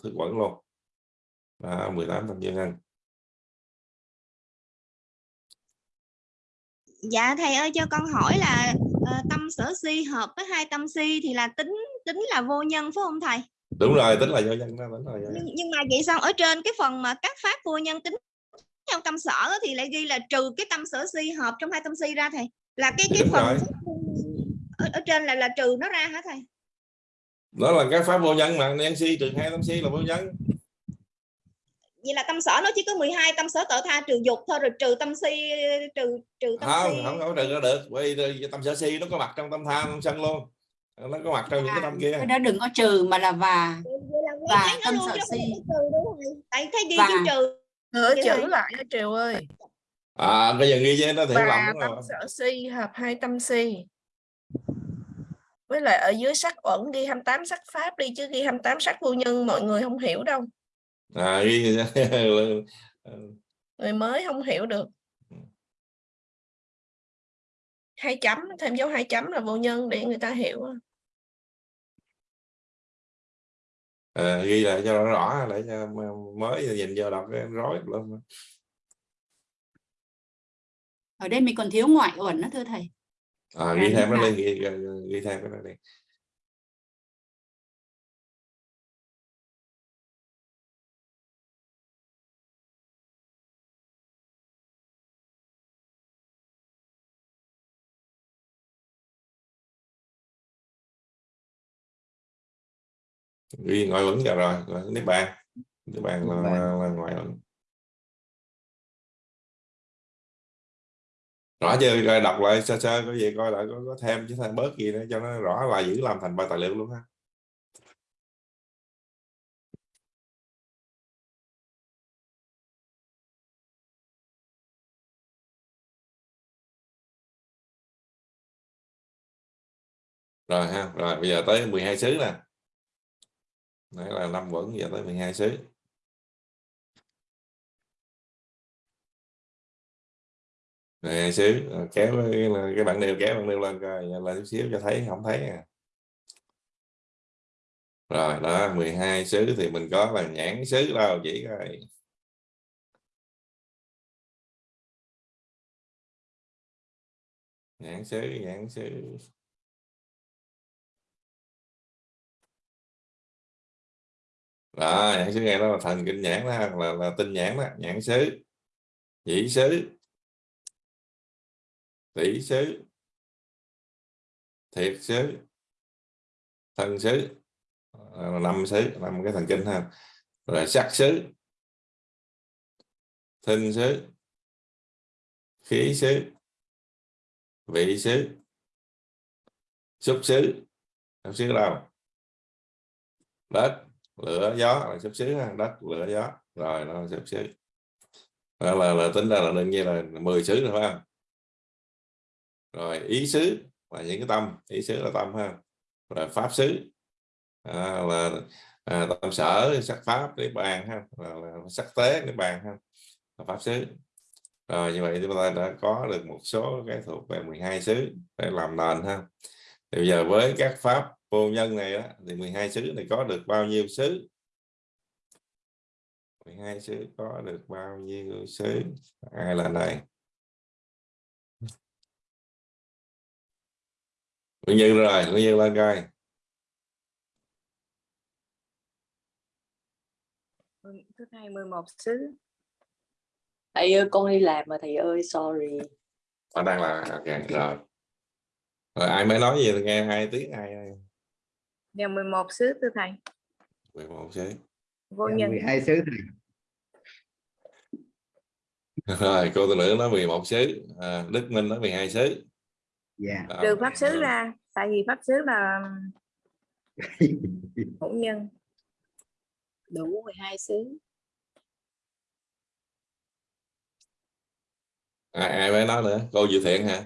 thức quẩn luôn à, 18 tâm vô nhân Dạ thầy ơi cho con hỏi là uh, tâm sở si hợp với hai tâm si thì là tính tính là vô nhân phải không thầy? đúng rồi tính là vô nhân đó là vô nhân. Nhưng, nhưng mà vậy sao ở trên cái phần mà các pháp vô nhân tính theo tâm sở thì lại ghi là trừ cái tâm sở si hợp trong hai tâm si ra thầy là cái cái Đúng phần rồi. ở, ở trên là là trừ nó ra hả thầy? Đó là các pháp vô nhân mà nhân si trừ hai tâm si là vô nhân. Vậy là tâm sở nó chỉ có 12 tâm sở tự tha trừ dục thôi rồi trừ tâm si trừ trừ tâm không si. không có trừ ra được bởi vì tâm sở si nó có mặt trong tâm tham tâm sân luôn. Nó có mặt trong những cái tâm kia. Cái đó đừng có trừ mà là và Và nó tâm luôn sở không si. trừ không? Tại thấy ghi Và- chữ trừ. Nữa chữ lại Triều ơi. À bây giờ ghi với nó và lầm tâm sở si hợp hai tâm si với lại ở dưới sắc uẩn ghi 28 sắc pháp đi chứ ghi 28 sắc vô nhân mọi người không hiểu đâu. À ghi người mới không hiểu được. Hai chấm thêm dấu hai chấm là vô nhân để người ta hiểu. À, ghi lại cho rõ rõ để cho mới nhìn vô đọc cái rối luôn. Ở đây mình còn thiếu ngoại uẩn đó thưa thầy à, ghi dạ, thêm nó lên dạ. ghi, ghi thêm cái này lên ghi ngoại vẫn giờ rồi, rồi nước bạn nước bạn là, là, ngoại vẫn rõ chưa rồi đọc lại sơ sơ có gì coi lại có, có thêm chứ thêm bớt gì nữa cho nó rõ là giữ làm thành bài tài liệu luôn ha. Rồi ha rồi bây giờ tới 12 xứ nè. Nãy là năm vẫn giờ tới 12 xứ. Nè xíu ờ, kéo cái, cái bạn nêu kéo bạn nêu lên coi lên chút xíu cho thấy không thấy à. rồi đó 12 xứ thì mình có là nhãn xứ đâu chỉ coi. Nhãn xứ nhãn xứ. Đó nhãn xứ nghe đó là thần kinh nhãn đó là, là tinh nhãn đó nhãn xứ chỉ xứ tỷ xứ. Thiệt xứ. Thân xứ. Ờ, năm xứ năm cái thần kinh ha. Rồi sắc xứ. Thinh xứ. Khí xứ. Vị xứ. Xúc xứ. Xúc xứ đâu đất lửa gió là xúc xứ ha. Đất lửa gió. Rồi nó xúc xứ. Là, là, là tính ra là đương nhiên là 10 xứ rồi phải không? Rồi ý xứ là những cái tâm. Ý xứ là tâm ha. Rồi pháp xứ. À, là à, tâm sở sắc pháp niết bàn ha. Là, là sắc tế niết bàn ha. Là pháp xứ. Rồi như vậy chúng ta đã có được một số cái thuộc về 12 xứ để làm nền ha. Thì bây giờ với các pháp vô nhân này đó, thì 12 xứ này có được bao nhiêu xứ? 12 xứ có được bao nhiêu xứ? Ai là này? Nguyên Như rồi, Nguyên Như lên coi. Thứ hai 11 xứ. thầy ơi con đi làm mà thầy ơi sorry Ở đang là ok rồi. Rồi ai mới nói gì thì nghe hai tiếng ai ai. Và 11 xứ thưa thầy. 11 xứ. Vô nhân. 12 xứ thầy Rồi cô tư nữ nói 11 xứ, à, Đức Minh nói 12 xứ. Dạ Đó, Trừ pháp xứ ra. Tại vì pháp xứ là hữu nhân. đủ 12 xứ Ai, ai mới nói nữa? Cô Dự Thiện hả?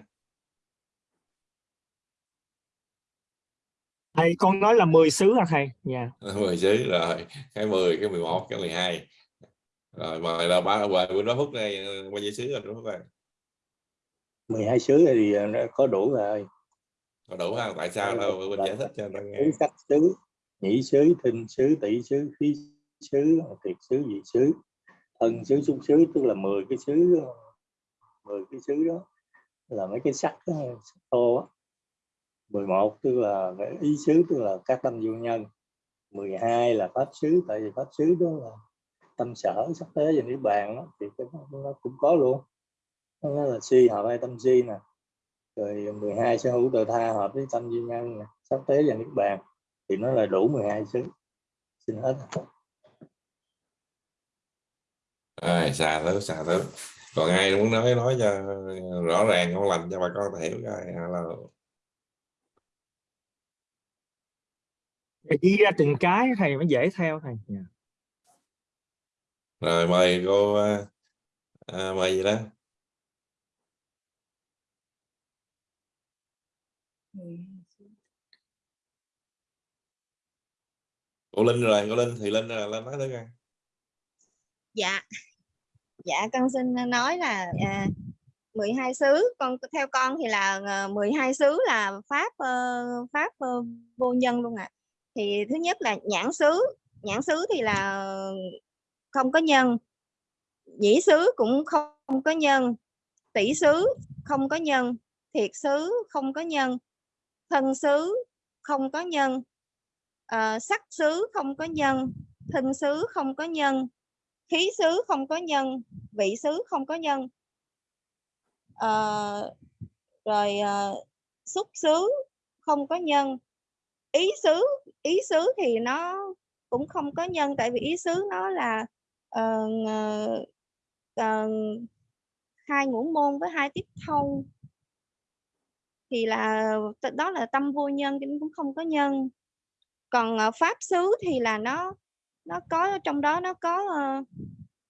thầy con nói là 10 xứ hả thầy dạ 10 xứ rồi, cái 10, cái 11, cái 12. Rồi mời là ba về bên đó phút này bao nhiêu xứ rồi đúng không? 12 xứ thì ờ, nó có đủ rồi Có đủ không? Tại sao đâu? Bên giải thích cho người nghe. sắc xứ nhĩ xứ thinh xứ tỷ xứ khí xứ thiệt xứ vị xứ thân xứ xúc xứ tức là 10 cái xứ 10 cái xứ đó là mấy cái sắc, đó, sắc thô á. 11 tức là ý xứ tức là các tâm vô nhân. 12 là pháp xứ tại vì pháp xứ đó là tâm sở sắc thế và niết bàn đó, thì nó cũng có luôn nó là si hợp hai tâm si nè rồi 12 sở hữu tự tha hợp với tâm duy nhân nè sắc thế và niết bàn thì nó là đủ 12 xứ xin hết Rồi, xà thứ, xà thứ. Còn ai muốn nói nói cho rõ ràng ngon lành cho bà con ta hiểu coi. Là... Ghi ra từng cái thầy mới dễ theo thầy dạ. Rồi mời cô à, à, mời gì đó. Cô Linh rồi, cô Linh thì Linh là lên nói tới coi. dạ. Dạ con xin nói là à, 12 xứ. Con theo con thì là ờ, 12 xứ là pháp ờ, pháp ờ, vô nhân luôn ạ. Thì thứ nhất là nhãn xứ. Nhãn xứ thì là không có nhân. Nhĩ xứ cũng không có nhân. Tỷ xứ không có nhân. Thiệt xứ không có nhân thân xứ không có nhân. À, sắc xứ không có nhân. Thân xứ không có nhân. Khí xứ không có nhân. Vị xứ không có nhân. À, rồi à, xúc xứ không có nhân. Ý xứ ý xứ thì nó cũng không có nhân tại vì ý xứ nó là uh, uh, hai ngũ môn với hai tiếp thông thì là đó là tâm vô nhân chứ cũng không có nhân. Còn ờ, pháp xứ thì là nó nó có trong đó nó có uh,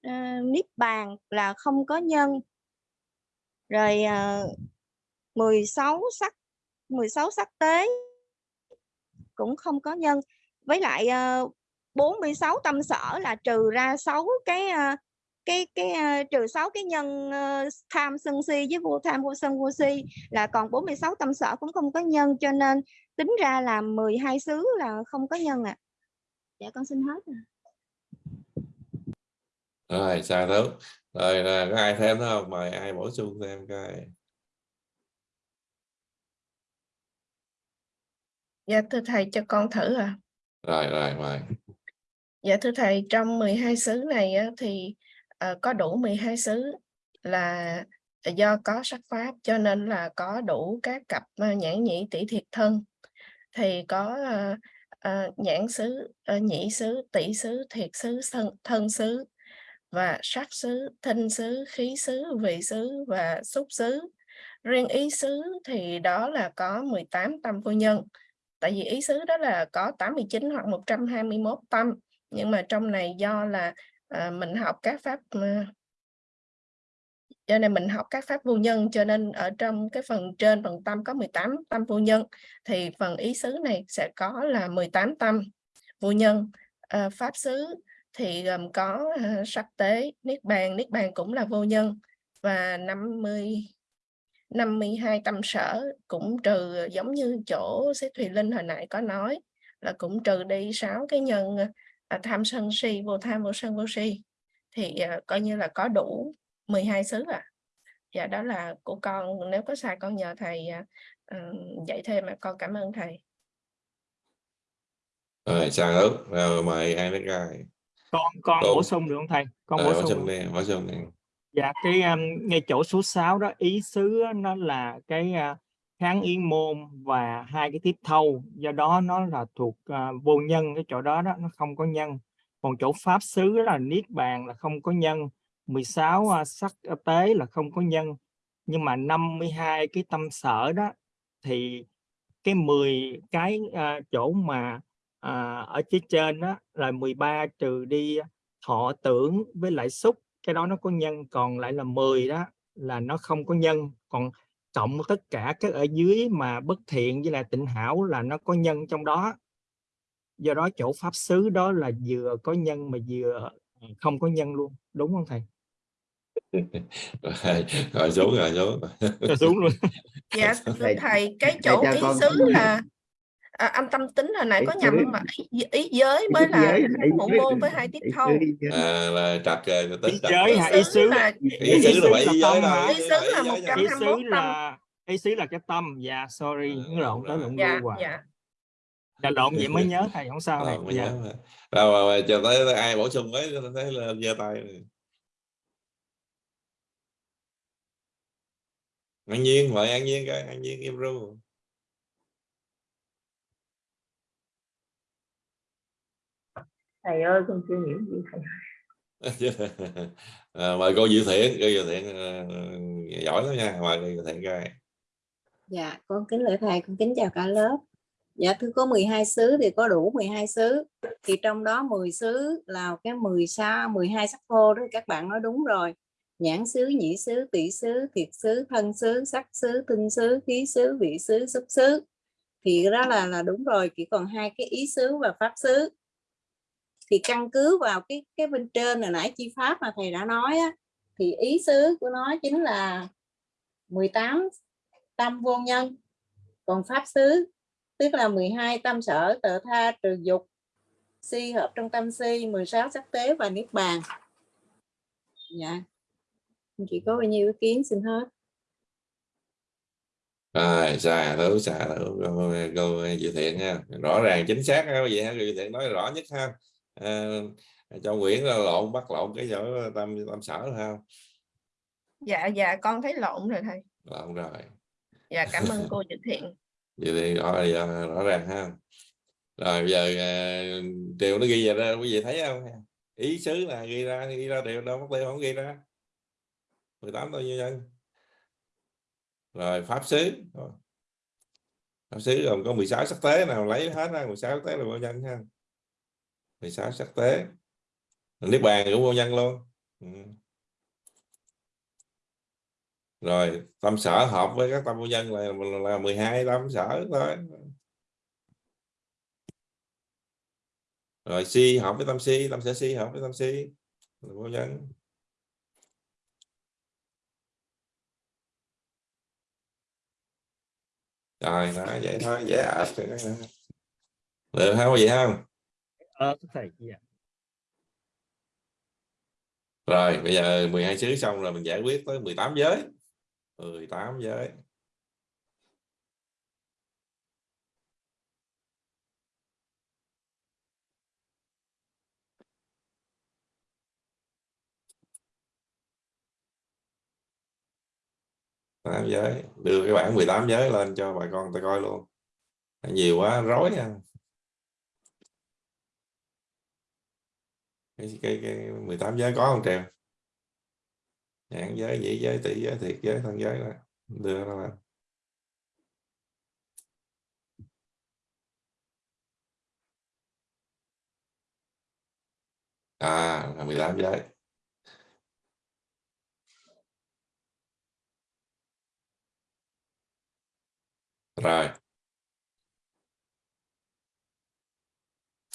uh, niết bàn là không có nhân. Rồi ờ, uh, 16 sắc 16 sắc tế cũng không có nhân. Với lại uh, 46 tâm sở là trừ ra 6 cái uh, cái cái ờ, trừ 6 cái nhân ờ, tham sân si với vô tham vô sân vô si là còn 46 tâm sở cũng không có nhân cho nên tính ra là 12 xứ là không có nhân ạ. À. Dạ con xin hết. À. rồi xa thú rồi là có ai thêm nữa không mời ai bổ sung thêm coi Dạ thưa thầy cho con thử à. rồi rồi mời Dạ thưa thầy, trong 12 xứ này á, thì ờ, có đủ 12 xứ là do có sắc pháp cho nên là có đủ các cặp ờ, nhãn nhĩ tỷ thiệt thân thì có ờ, ờ, nhãn xứ, ờ, nhĩ xứ, tỷ xứ, thiệt xứ, thân, thân xứ và sắc xứ, thinh xứ, khí xứ, vị xứ và xúc xứ. Riêng ý xứ thì đó là có 18 tâm vô nhân. Tại vì ý xứ đó là có 89 hoặc 121 tâm nhưng mà trong này do là à, mình học các pháp ờ, cho nên mình học các pháp vô nhân cho nên ở trong cái phần trên phần tâm có 18 tâm vô nhân thì phần ý xứ này sẽ có là 18 tâm vô nhân. À, pháp xứ thì gồm có à, sắc tế niết bàn niết bàn cũng là vô nhân và 50 52 tâm sở cũng trừ giống như chỗ Sĩ Thùy Linh hồi nãy có nói là cũng trừ đi sáu cái nhân tham sân si vô tham vô sân vô si thì à, coi như là có đủ 12 xứ à. Dạ đó là của con nếu có sai con nhờ thầy à, uh, dạy thêm mà con cảm ơn thầy. Rồi xa thú rồi mời ai đến coi con con Đúng. bổ sung được không thầy? Con rồi bổ bổ sung đi bổ sung đi. Dạ cái um, ngay chỗ số 6 đó ý xứ nó là cái uh, kháng yến môn và hai cái tiếp thâu. Do đó nó là thuộc uh, vô nhân cái chỗ đó đó nó không có nhân. Còn chỗ pháp xứ là niết bàn là không có nhân. 16 uh, à, sắc à, tế là không có nhân. Nhưng mà 52 cái tâm sở đó thì cái 10 cái uh, chỗ mà uh, ở phía trên đó là 13 trừ đi thọ tưởng với lại xúc cái đó nó có nhân. Còn lại là 10 đó là nó không có nhân. Còn cộng tất cả các ở dưới mà bất thiện với là tịnh hảo là nó có nhân trong đó. Do đó chỗ pháp xứ đó là vừa có nhân mà vừa không có nhân luôn đúng không thầy? Rồi, rồi xuống rồi xuống Rồi. Xuống luôn. Dạ thưa Thầy- cái chỗ ý xứ là à, anh tâm tính hồi nãy có nhầm mà ý, ý giới Ý là giới, hai ý ngũ giới. môn là- với hai tiết thâu à, là trật rồi tính trật giới hả? Ý xứ là ý xứ là là ý giới hả? ý xứ là một trăm hai- xứ 21 tâm. là ý xứ là cái tâm. Dạ sorry Ừ, nó lộn tới lộn dạ dạ. Dạ lộn vậy mới nhớ thầy không sao Rồi, thầy. dạ. Rồi, chờ tới ai bổ sung mới thấy là giơ tay an nhiên mời an nhiên coi an nhiên im ru thầy ơi con chưa hiểu gì thầy à, mời cô Diệu Thiện cô Diệu Thiện ờ, giỏi lắm nha mời cô Diệu Thiện coi Dạ, con kính lễ thầy, con kính chào cả lớp. Dạ, thưa có 12 xứ thì có đủ 12 xứ. Thì trong đó 10 xứ là cái 10 sa, 12 sắc thô đó các bạn nói đúng rồi. Nhãn xứ, nhĩ xứ, tỷ xứ, thiệt xứ, thân xứ, sắc xứ, tinh xứ, khí xứ, vị xứ, xúc xứ. Thì đó là là đúng rồi, chỉ còn hai cái ý xứ và pháp xứ. Thì căn cứ vào cái cái bên trên hồi nãy chi pháp mà thầy đã nói á, thì ý xứ của nó chính là 18 tâm vô nhân. Còn pháp xứ tức là 12 tâm sở tự tha trừ dục si hợp trong tâm si 16 sắc tế và niết bàn. Dạ. Chị có bao nhiêu ý kiến? Xin hết. Rồi xà thử xà thử câu dự Thiện nha. Rõ ràng chính xác ha vậy ha? Dự Thiện nói rõ nhất ha? À, cho Nguyễn là lộn bắt lộn cái chỗ tâm tâm sở ha dạ dạ con thấy lộn rồi thầy. Lộn rồi. Dạ cảm ơn cô Diệu Thiện. Vậy thì rõ, rõ, rõ ràng ha. Rồi bây giờ điều nó ghi ra quý vị thấy không? Ý xứ là ghi ra ghi ra điều đâu mất tiêu không ghi ra. 18 bao nhiêu nhân rồi pháp xứ. Pháp xứ gồm có 16 sắc tế nào lấy hết ra 16 sắc tế là bao nhân ha 16 sắc tế. Niết bàn cũng vô nhân luôn. Ừ. rồi, tâm sở hợp với các tâm vô nhân là là 12 tâm sở thôi. Rồi, si hợp với tâm si, tâm sở si hợp với tâm si. Là vô nhân. Rồi nó vậy thôi, dễ ợt được không? Vậy không? Ờ thầy dạ. rồi, bây giờ 12 xứ xong rồi mình giải quyết tới 18 giới. 18 giới. tám giới. Đưa cái bản 18 giới lên cho bà con ta coi luôn. Nhiều quá, rối nha. Cái, cái, cái 18 giới có không trèo. Nhãn giới dĩ giới tỷ giới thiệt giới thân giới đó. đưa ra là à là 18 giới. Rồi.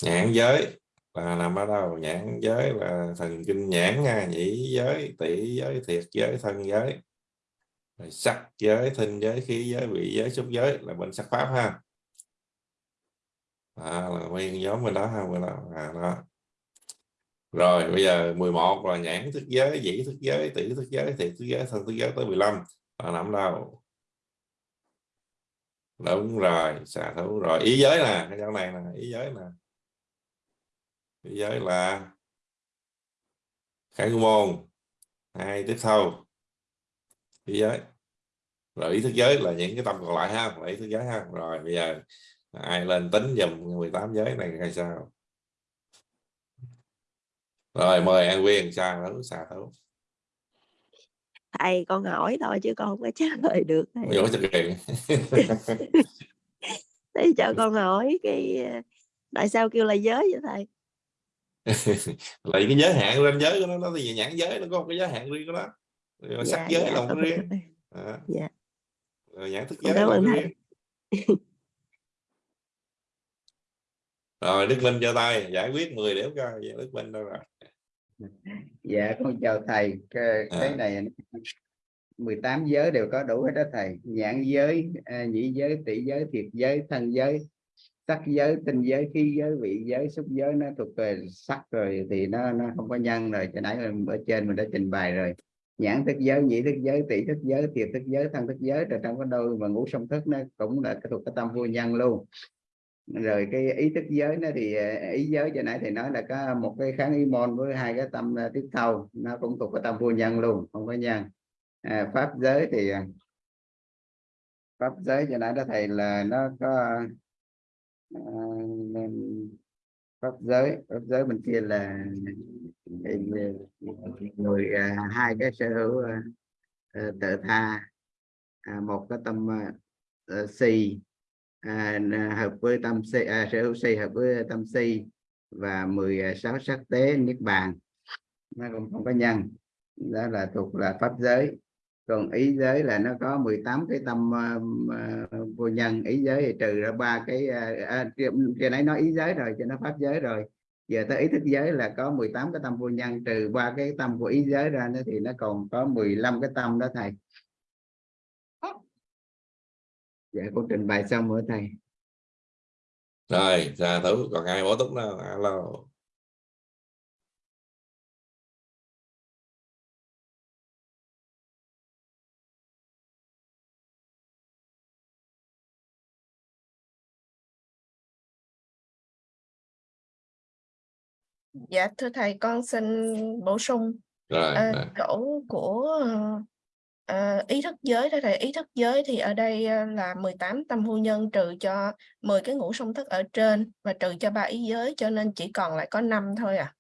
Nhãn giới là nằm ở đâu nhãn giới là thần kinh nhãn nha nhĩ giới tỷ giới thiệt giới thân giới. Rồi sắc giới thinh giới khí giới vị giới xúc giới là bên sắc pháp ha. À, là nguyên nhóm bên đó ha bên đó. À, đó. Rồi bây giờ 11 là nhãn thức giới dĩ thức giới tỷ thức giới thiệt thức giới thân thức giới tới 15 là nằm đâu đúng rồi xà thú. Rồi ý giới nè cái chỗ này là ý giới nè ý giới là khải môn hai tiếp theo ý giới rồi ý thức giới là những cái tâm còn lại ha là ý thức giới ha. Rồi bây giờ ai lên tính dùm 18 giới này hay sao. Rồi mời an viên xa thấu xa thấu thầy con hỏi thôi chứ con không có trả lời được thầy. Thầy cho con hỏi cái ờ, tại sao kêu là giới vậy thầy là cái giới hạn ranh giới của nó nó thì nhãn giới nó có một cái giới hạn riêng của nó. Rồi sắc dạ giới dạ là một cái riêng. à, dạ. Rồi nhãn thức giới là một cái riêng. Rồi Đức Linh cho tay giải quyết 10 điểm coi Dạ, Đức Linh đâu rồi? Dạ con chào thầy. Cái, cái À. này 18 giới đều có đủ hết đó thầy. Nhãn giới à, nhĩ giới tỷ giới thiệt giới thân giới sắc giới tinh giới khí giới vị giới xúc giới nó thuộc về sắc rồi thì nó nó không có nhân rồi. Cho nãy ở trên mình đã trình bày rồi. Nhãn thức giới nhĩ thức giới tỷ thức giới thiệt thức giới thân thức giới rồi trong cái đôi mà ngủ song thức nó cũng là cái thuộc cái tâm vô nhân luôn. Rồi cái ý thức giới nó thì ý giới cho nãy thì nói là có một cái kháng ý môn với hai cái tâm à, tiếp thâu nó cũng thuộc cái tâm vô nhân luôn không có nhân. À, pháp giới thì à, pháp giới cho nãy đó thầy là nó có Ờ, à, pháp giới pháp giới bên kia là ờ, người ờ, hai cái sở hữu tự tha à, một cái tâm si à, hợp với tâm si à, sở hữu si hợp với tâm si và 16 sắc tế niết bàn. Nó cũng không có nhân. Đó là thuộc là pháp giới còn ý giới là nó có 18 cái tâm uh, vô nhân. Ý giới thì trừ ra ba cái uh, à, kia nãy nói ý giới rồi cho nó pháp giới rồi. Giờ tới ý thức giới là có 18 cái tâm vô nhân trừ ba cái tâm của ý giới ra nữa thì nó còn có 15 cái tâm đó thầy. Dạ cô trình bày xong rồi thầy. Rồi ra thử còn ai bổ túc nào alo. Dạ thưa thầy con xin bổ sung. Rồi à, rồi. chỗ của ờ, À, ý thức giới đó thầy. Ý thức giới thì ở đây à, là 18 tâm vô nhân trừ cho 10 cái ngũ song thức ở trên và trừ cho ba ý giới cho nên chỉ còn lại có 5 thôi à.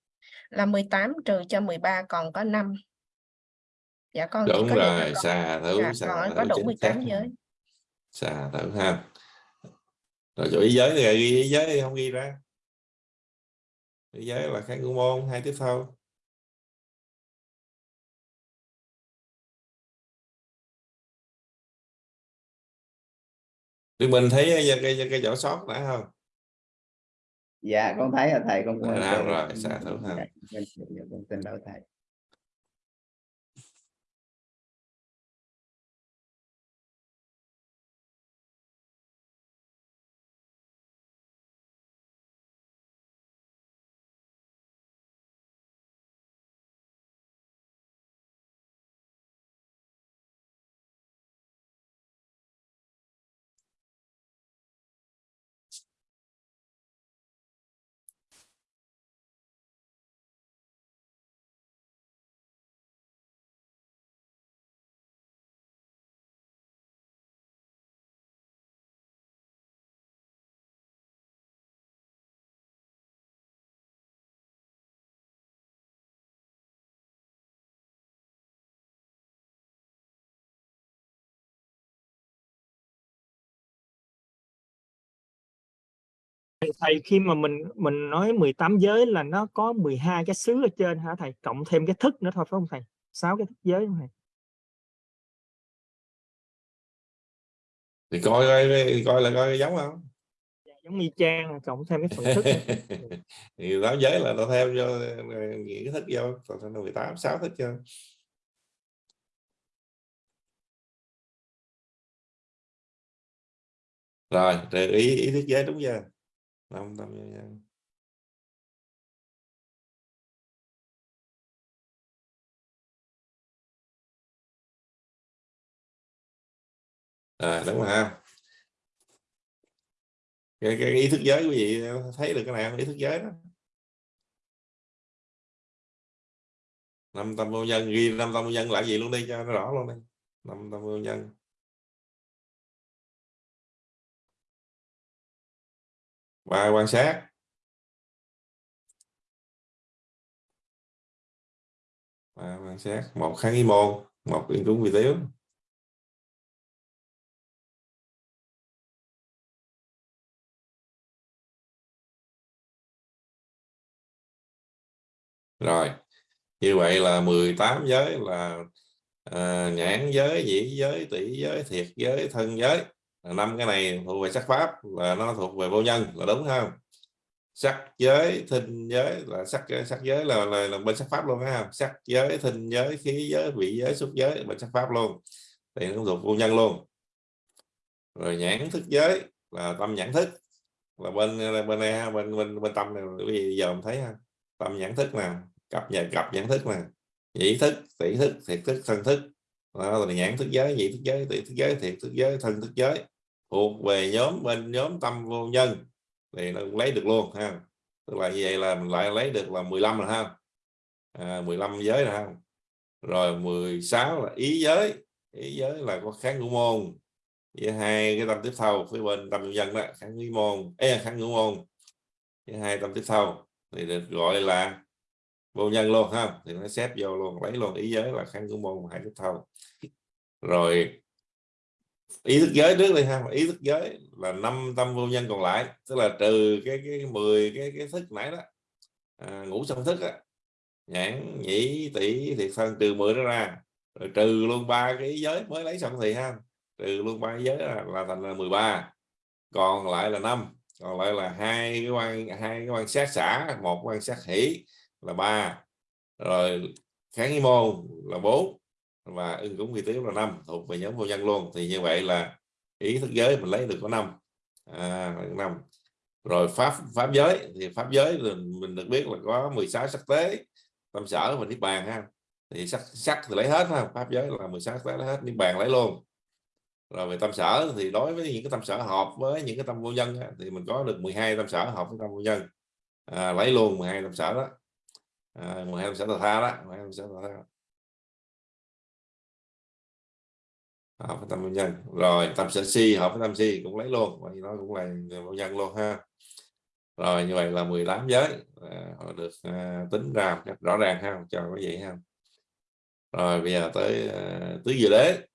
Là 18 trừ cho 13 còn có 5 dạ con đúng có rồi xà thử dạ, xà thử có đủ chính 18 xác. giới. Xà thử ha. Rồi chỗ ý giới thì ghi ý giới thì không ghi ra giới là kháng ngũ môn hai tiếp thâu Thì mình thấy cái, cái, cái chỗ sót đã không? Dạ con thấy là thầy con à, tự- rồi xà thử dạ, dạ, con xin lỗi thầy thầy, thầy khi mà mình mình nói 18 giới là nó có 12 cái xứ ở trên hả thầy? Cộng thêm cái thức nữa thôi phải không thầy? Sáu cái thức giới không thầy thì coi coi coi là coi giống không? Giống y chang cộng thêm cái phần thức thì tám giới là nó theo những cái thức vô còn nó 18 sáu thức cho rồi trừ ý ý thức giới đúng chưa Long tâm vô nhân. à đúng rồi ha. Cái, cái ý thức giới quý vị thấy được cái này không? Ý thức giới đó. Năm tâm vô nhân ghi năm tâm vô nhân là gì luôn đi cho nó rõ luôn đi. Năm tâm vô nhân. Và quan sát. Và quan sát. Một kháng ý môn một yên cúng vi tiếu rồi như vậy là 18 giới là à, nhãn giới dĩ giới tỷ giới thiệt giới thân giới năm cái này thuộc về sắc pháp là nó thuộc về vô nhân là đúng không? Sắc giới thinh giới là sắc sắc giới là, là, là bên sắc pháp luôn ha sắc giới thinh giới khí giới vị giới xúc giới bên sắc pháp luôn. Thì nó thuộc vô nhân luôn. Rồi nhãn thức giới là tâm nhãn thức. Là bên bên này ha, bên bên bên tâm này bây giờ mình thấy ha tâm nhãn thức nè cặp nhà cặp nhãn thức nè. Nhĩ thức tỷ thức thiệt thức thân thức. Đó là nhãn thức giới nhị thức giới tỷ thức giới thiệt thức giới thân thức giới thuộc về nhóm bên nhóm tâm vô nhân thì nó cũng lấy được luôn ha. Tức là như vậy là mình lại lấy được là 15 rồi ha. À, 15 giới rồi ha. Rồi 16 là ý giới. Ý giới là có kháng ngũ môn. Với hai cái tâm tiếp thâu phía bên tâm vô nhân đó kháng ngũ môn. Ê, kháng ngũ môn. Với hai tâm tiếp thâu thì được gọi là vô nhân luôn ha. Thì nó xếp vô luôn lấy luôn ý giới là kháng ngũ môn hai tiếp thâu rồi ý thức giới trước đi ha. Ý thức giới là năm tâm vô nhân còn lại tức là trừ cái cái 10 cái cái thức nãy đó. À, ngủ sân thức á nhãn nhĩ tỷ thiệt thân trừ 10 đó ra. Rồi trừ luôn ba cái giới mới lấy xong thì ha trừ luôn ba giới là, là thành là 13 còn lại là năm còn lại là hai cái quan hai cái quan sát xã một quan sát hỷ là ba. Rồi kháng ý môn là bốn và ứng cúng quy tiếu là năm thuộc về nhóm vô nhân luôn. Thì như vậy là ý thức giới mình lấy được có năm. À, năm. Rồi pháp pháp giới thì pháp giới mình, mình được biết là có 16 sắc tế. Tâm sở và niết bàn ha. Thì sắc sắc thì lấy hết ha. Pháp giới là 16 sắc tế lấy hết niết bàn lấy luôn. Rồi về tâm sở thì đối với những cái tâm sở hợp với những cái tâm vô nhân thì mình có được 12 tâm sở hợp với tâm vô nhân. À, lấy luôn 12 tâm sở đó. À, 12 tâm sở tà tha đó 12 tâm sở tà tha. Hợp với tâm vô nhân. Rồi tâm sở si hợp với tâm si cũng lấy luôn. Vậy nó cũng là vô nhân luôn ha. Rồi như vậy là 18 giới. À, họ được à, tính ra rất rõ ràng ha cho quý vậy ha. Rồi bây giờ tới à, tứ diệu đế.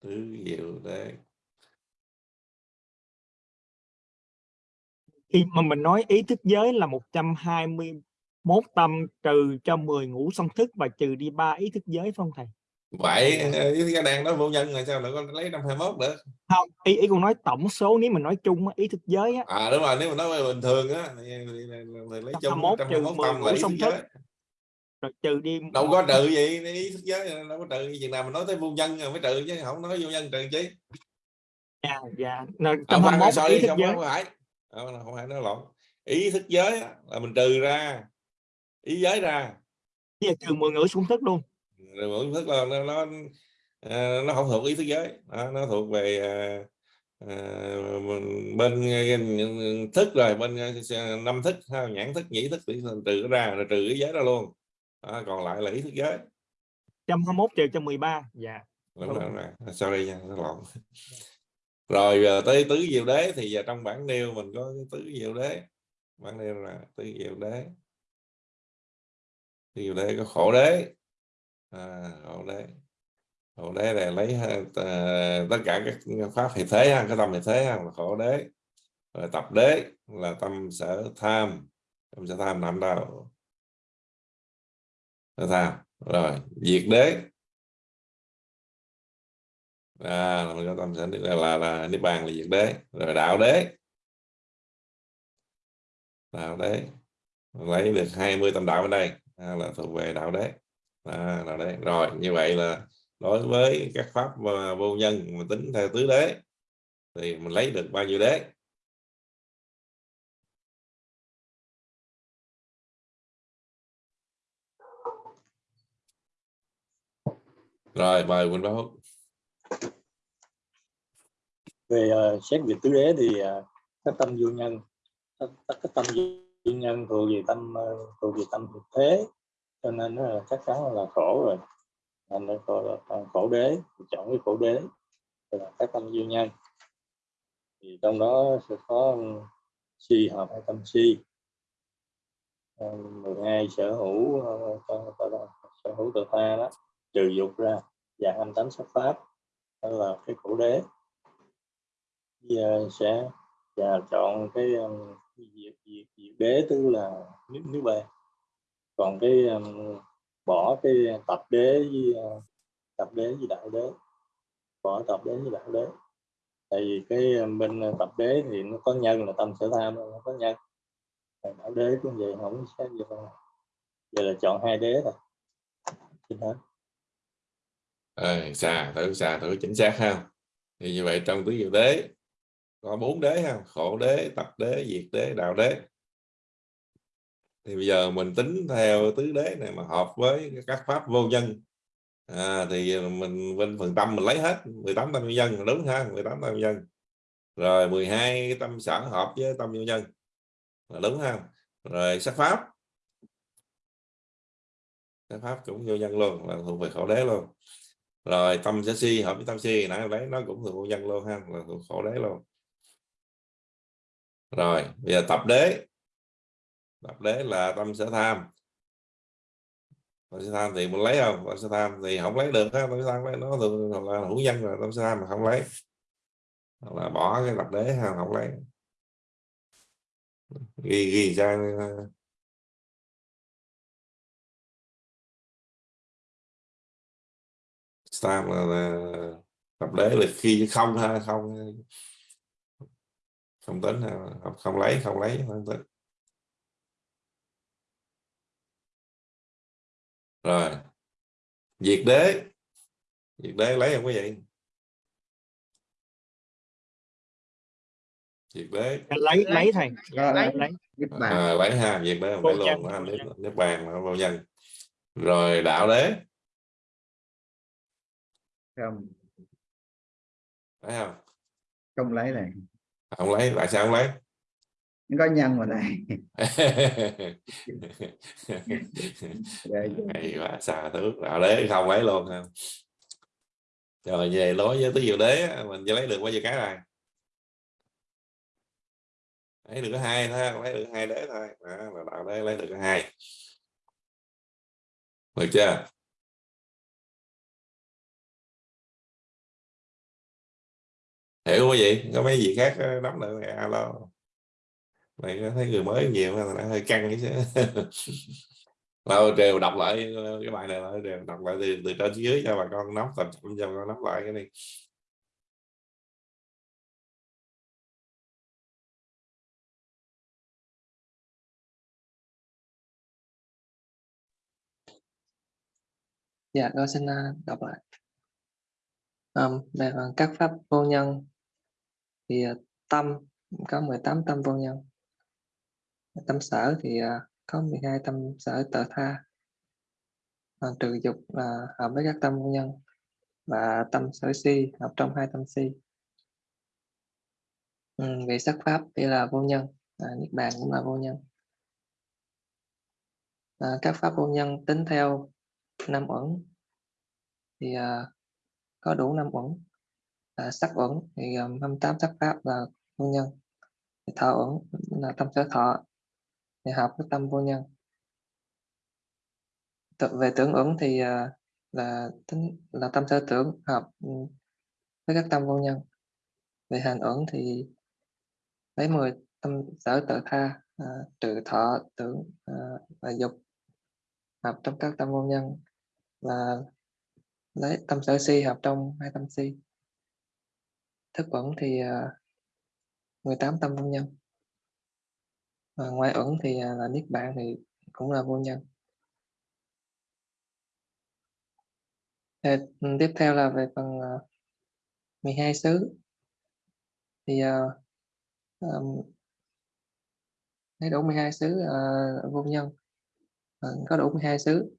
Tứ diệu đế. Khi mà mình nói ý thức giới là 121 tâm trừ cho 10 ngũ song thức và trừ đi ba ý thức giới không thầy vậy ý cái đang nói vô nhân là sao lại có lấy năm hai mốt nữa không ý ý con nói tổng số nếu mình nói chung ý thức giới á à đúng rồi nếu mà nói bình thường á lấy chung 121 trăm trừ mốt 10 tâm là ý thức thức giới rồi trừ đi đâu có trừ gì ý thức giới đâu có trừ chừng nào mình nói tới vô nhân rồi mới trừ chứ không nói vô nhân trừ chứ dạ dạ phải 121 sorry ý thức giới không, phải nói lộn ý thức giới là mình trừ ra ý giới ra. Bây giờ trừ 10 ngũ song thức luôn. Rồi mỗi thức là nó nó, à, nó không thuộc ý thức giới. Đó, nó thuộc về à, à, bên à, thức rồi bên à, năm thức ha, nhãn thức nhĩ thức trừ ra rồi trừ ý giới ra luôn. Đó, còn lại là ý thức giới. 121 trừ cho 13 dạ. Đúng rồi, đúng rồi. sorry nha nó lộn rồi tới tứ diệu đế thì giờ trong bản nêu mình có cái tứ diệu đế. Bản nêu là tứ diệu đế tứ diệu đế có khổ đế. À, khổ đế. Khổ đế này lấy uh, tất cả các pháp hệ thế ha, cái tâm hệ thế ha, là khổ đế. Rồi tập đế là tâm sở tham. Tâm sở tham nằm đâu sở tham. Rồi diệt đế. À là mình có tâm sở là, là, là niết bàn là diệt đế. Rồi đạo đế. Đạo đế. Lấy được 20 tâm đạo bên đây à, là thuộc về đạo đế. À, đạo đế. Rồi như vậy là đối với các pháp và vô nhân mà tính theo tứ đế thì mình lấy được bao nhiêu đế? Rồi mời Quỳnh Báo về uh, xét về tứ đế thì uh, các tâm vô nhân các, các tâm vô nhân thuộc về tâm ờ, thuộc về tâm thực thế, cho nên nó là chắc chắn là khổ rồi. Anh nó gọi là khổ đế, chọn cái khổ đế là các tâm duyên nhân. Thì trong đó sẽ có si hợp hay tâm si. Ờ, 12 sở hữu ờ, sở hữu tự ta đó, trừ dục ra dạng âm tánh sắc pháp, đó là cái khổ đế. Giờ sẽ, và chọn cái diệt diệt diệt đế tức là nước nước bề còn cái um, bỏ cái tập đế với uh, tập đế với đạo đế. Bỏ tập đế với đạo đế. Tại vì cái um, bên uh, tập đế thì nó có nhân là tâm sở tham nó có nhân. Đạo đế cũng vậy không xét gì đâu. Giờ là chọn hai đế rồi chính hết Ờ, xà thử xà thử chính xác ha. Thì như vậy trong tứ diệu đế có bốn đế ha khổ đế tập đế diệt đế đạo đế. Thì bây giờ mình tính theo tứ đế này mà hợp với các pháp vô nhân. À, thì mình bên phần tâm mình lấy hết 18 tâm vô nhân đúng ha 18 tâm vô nhân. Rồi 12 tâm sở hợp với tâm vô nhân là đúng ha. Rồi sắc pháp. Sắc pháp cũng vô nhân luôn là thuộc về khổ đế luôn. Rồi tâm sở si hợp với tâm si nãy lấy nó cũng thuộc vô nhân luôn ha là thuộc khổ đế luôn rồi bây giờ tập đế. Tập đế là tâm sở tham. Tâm sở tham thì mình lấy không? Tâm sở tham thì không lấy được ha tâm sở tham lấy nó thường là hữu nhân rồi tâm sở tham mà không lấy. Hoặc là bỏ cái tập đế ha không lấy. Ghi ghi ra. Tam là, là tập đế là khi không ha không không tính ha không, không lấy không lấy không tính. Rồi. Diệt đế. Diệt đế lấy không quý vị diệt đế. Lấy lấy thầy. Lấy. lấy à, lấy ha diệt đế không phải luôn. ha, nếp, nếp bàn là vô nhân rồi đạo đế. Không. Phải không? Không lấy này không lấy tại sao không lấy? Có nhân mà Rồi, hay quá xà thước đạo đế không lấy luôn ha. Rồi về đối với tứ diệu đế mình lấy được bao nhiêu cái này? Lấy được hai thôi lấy được hai đế thôi. Đó, là đạo đế lấy được hai. Được chưa hiểu quý vị có mấy gì khác ờ, nắm được thì alo. Này thấy người mới nhiều mà nó hơi căng chứ. Lâu đều đọc lại ờ, cái bài này lại đều đọc lại từ, từ trên dưới cho bà con nắm tập trung cho bà con nắm lại cái này. Dạ con xin ờ, đọc lại. Um, đây là các pháp vô nhân thì à, tâm có 18 tâm vô nhân. Tâm sở thì à, có 12 tâm sở tự tha. À, trừ dục là hợp với các tâm vô nhân và tâm sở si hợp trong hai tâm si. Ừ, về sắc pháp thì là vô nhân à, niết bàn cũng là vô nhân. À, các pháp vô nhân tính theo năm uẩn thì à, có đủ năm uẩn là sắc uẩn thì ờ, gồm 28 sắc pháp là vô nhân. Thì thọ uẩn là tâm sở thọ thì hợp với tâm vô nhân. Tự- về tưởng uẩn thì à, là tính là tâm sở tưởng hợp ừ, với các tâm vô nhân. Về hành uẩn thì lấy 10 tâm sở tự tha à, trừ thọ tưởng à, và dục hợp trong các tâm vô nhân. Và lấy tâm sở si hợp trong hai tâm si thức uẩn thì à, 18 tâm vô nhân. Và ngoài uẩn thì à, là niết bàn thì cũng là vô nhân. Thì, ừ, tiếp theo là về phần à, 12 xứ. Thì à, uh, um, thấy đủ 12 xứ uh, vô nhân uh, có đủ 12 xứ.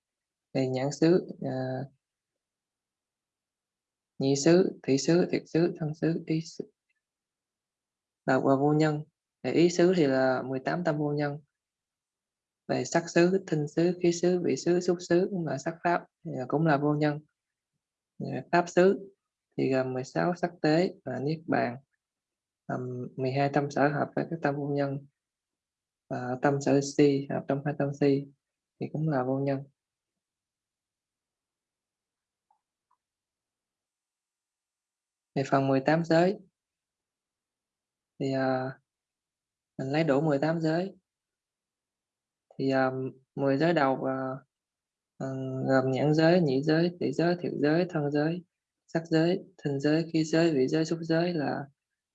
Thì nhãn xứ uh, nhị xứ thị xứ thiệt xứ thân xứ ý xứ. Là và vô nhân. Để ý xứ thì là 18 tâm vô nhân. Về sắc xứ thinh xứ khí xứ vị xứ xúc xứ cũng là sắc pháp thì cũng là vô nhân. Pháp xứ thì gồm 16 sắc tế và niết bàn. Um, 12 tâm sở hợp với các tâm vô nhân. Và tâm sở si hợp trong hai tâm si thì cũng là vô nhân. Về phần 18 giới thì uh, mình lấy đủ 18 giới thì à, um, 10 giới đầu uh, gồm nhãn giới, nhị giới, tỷ giới, thiệt giới, thân giới, sắc giới, thinh giới, khí giới, vị giới, xúc giới là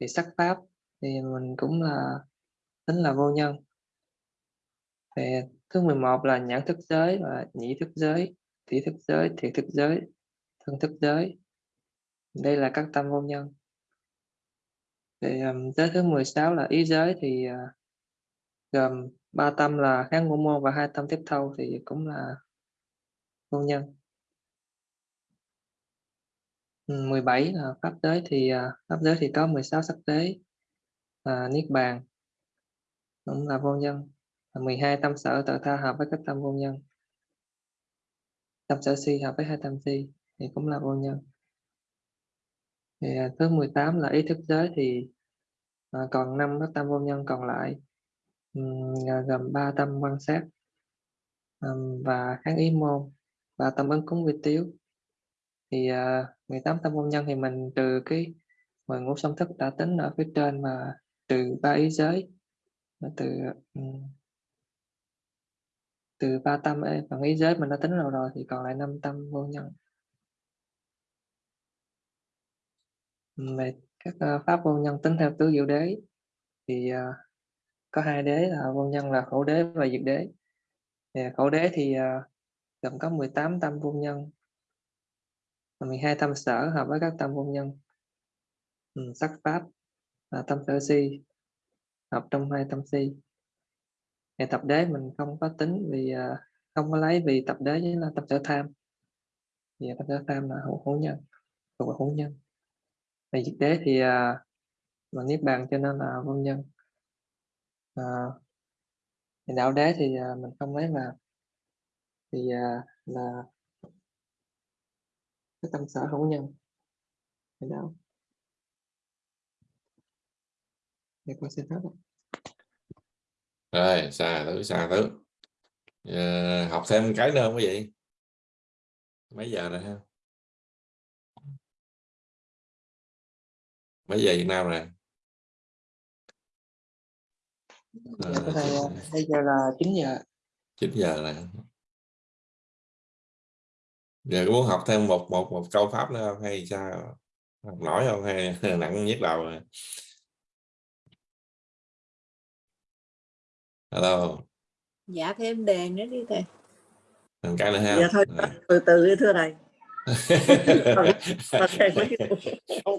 thì sắc pháp thì mình cũng là tính là vô nhân. Thì thứ 11 là nhãn thức giới và nhị thức giới, tỷ thức giới, thiệt thức giới, thân thức giới. Đây là các tâm vô nhân. Thì um, tới thứ 16 là ý giới thì uh, gồm ba tâm là kháng ngũ môn và hai tâm tiếp thâu thì cũng là vô nhân. 17 là pháp giới thì uh, pháp giới thì có 16 sắc tế và niết bàn cũng là vô nhân. 12 tâm sở tự tha hợp với các tâm vô nhân. Tâm sở si hợp với hai tâm si thì cũng là vô nhân. Thì à, thứ 18 là ý thức giới thì à, còn năm các tâm vô nhân còn lại. Um, gồm ba tâm quan sát um, và kháng ý môn và tâm ứng cúng vi tiếu. Thì uh, 18 tâm vô nhân thì mình trừ cái mười ngũ song thức đã tính ở phía trên mà trừ ba ý giới từ um, từ ba tâm ấy, phần ý giới mình đã tính rồi rồi thì còn lại năm tâm vô nhân. Về các ờ, pháp vô nhân tính theo tứ diệu đế. Thì ờ, có hai đế là vô nhân là khổ đế và diệt đế. Thì khổ đế thì ờ, gồm có 18 tâm vô nhân và 12 tâm sở hợp với các tâm vô nhân. Ừ, sắc pháp là tâm sở si hợp trong hai tâm si. Thì tập đế mình không có tính vì không có lấy vì tập đế chính là tập sở tham. Vì tập sở tham là hữu hữu nhân thuộc hữu nhân về diệt đế thì à, là niết bàn cho nên là vô nhân. À, thì đạo đế thì à, mình không lấy mà. Thì à, là cái tâm sở hữu nhân. Thì đạo. Để con xin hết rồi xà thứ xà thứ. À, học thêm cái nữa không quý vị? Mấy giờ rồi ha? Mấy giờ Việt Nam rồi thầy à, bây giờ là 9 giờ 9 giờ rồi giờ có muốn học thêm một một một câu pháp nữa không? Hay sao? Học nổi không? Hay nặng nhức đầu rồi? Alo dạ thêm đề nữa đi thầy. Thêm cái nữa ha. Dạ thôi từ từ đi thưa thầy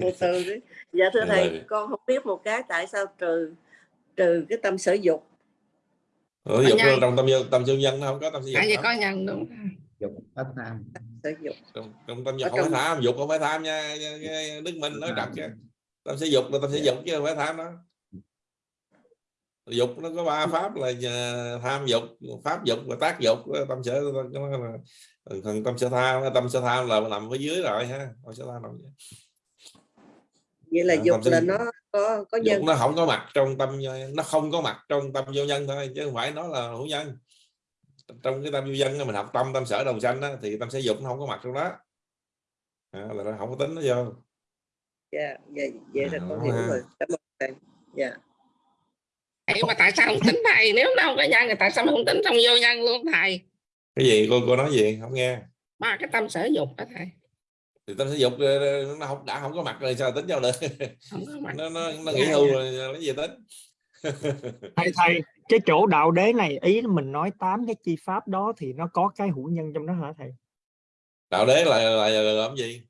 Từ từ đi. Dạ thưa thầy con không biết một cái tại sao trừ trừ cái tâm sở dục Ủa, dục nhân. trong tâm dân tâm dân nhân nó không có tâm sở dục tại có nhân đúng. Dục pháp tham. Sở dục trong, trong tâm dục không phải tham dục không phải tham nha Đức Minh nói trật chứ. Tâm sở dục là tâm sở Dạ. dục chứ không phải tham đó. Dục nó có ba pháp là ờ, tham dục pháp dục và tác dục tâm sở là phần tâm sở tham tâm sở tham là nằm phía dưới rồi ha tâm sở tham nằm dưới. vậy là Dạ, dục là nó có có dục nhân. nó không có mặt trong tâm nó không có mặt trong tâm vô nhân thôi chứ không phải nó là hữu nhân. Trong cái tâm vô nhân mình học tâm tâm sở đồng sanh á, thì tâm sở dục nó không có mặt trong đó. À, là nó không có tính nó vô. Dạ vậy vậy là À, con hiểu ha. rồi. Cảm ơn thầy. Dạ. Mà tại sao không tính thầy? Nếu không có nhân thì tại sao không tính trong vô nhân luôn thầy cái gì? Cô cô nói gì? Không nghe. Ba cái tâm sở dục đó thầy. Thì tâm sở dục ờ, nó không đã không có mặt rồi sao tính vô được? Không có mặt. Nó nó nó nghỉ hưu rồi lấy gì tính? Thầy thầy cái chỗ đạo đế này ý mình nói tám cái chi pháp đó thì nó có cái hữu nhân trong đó hả thầy? Đạo đế là là, là làm gì?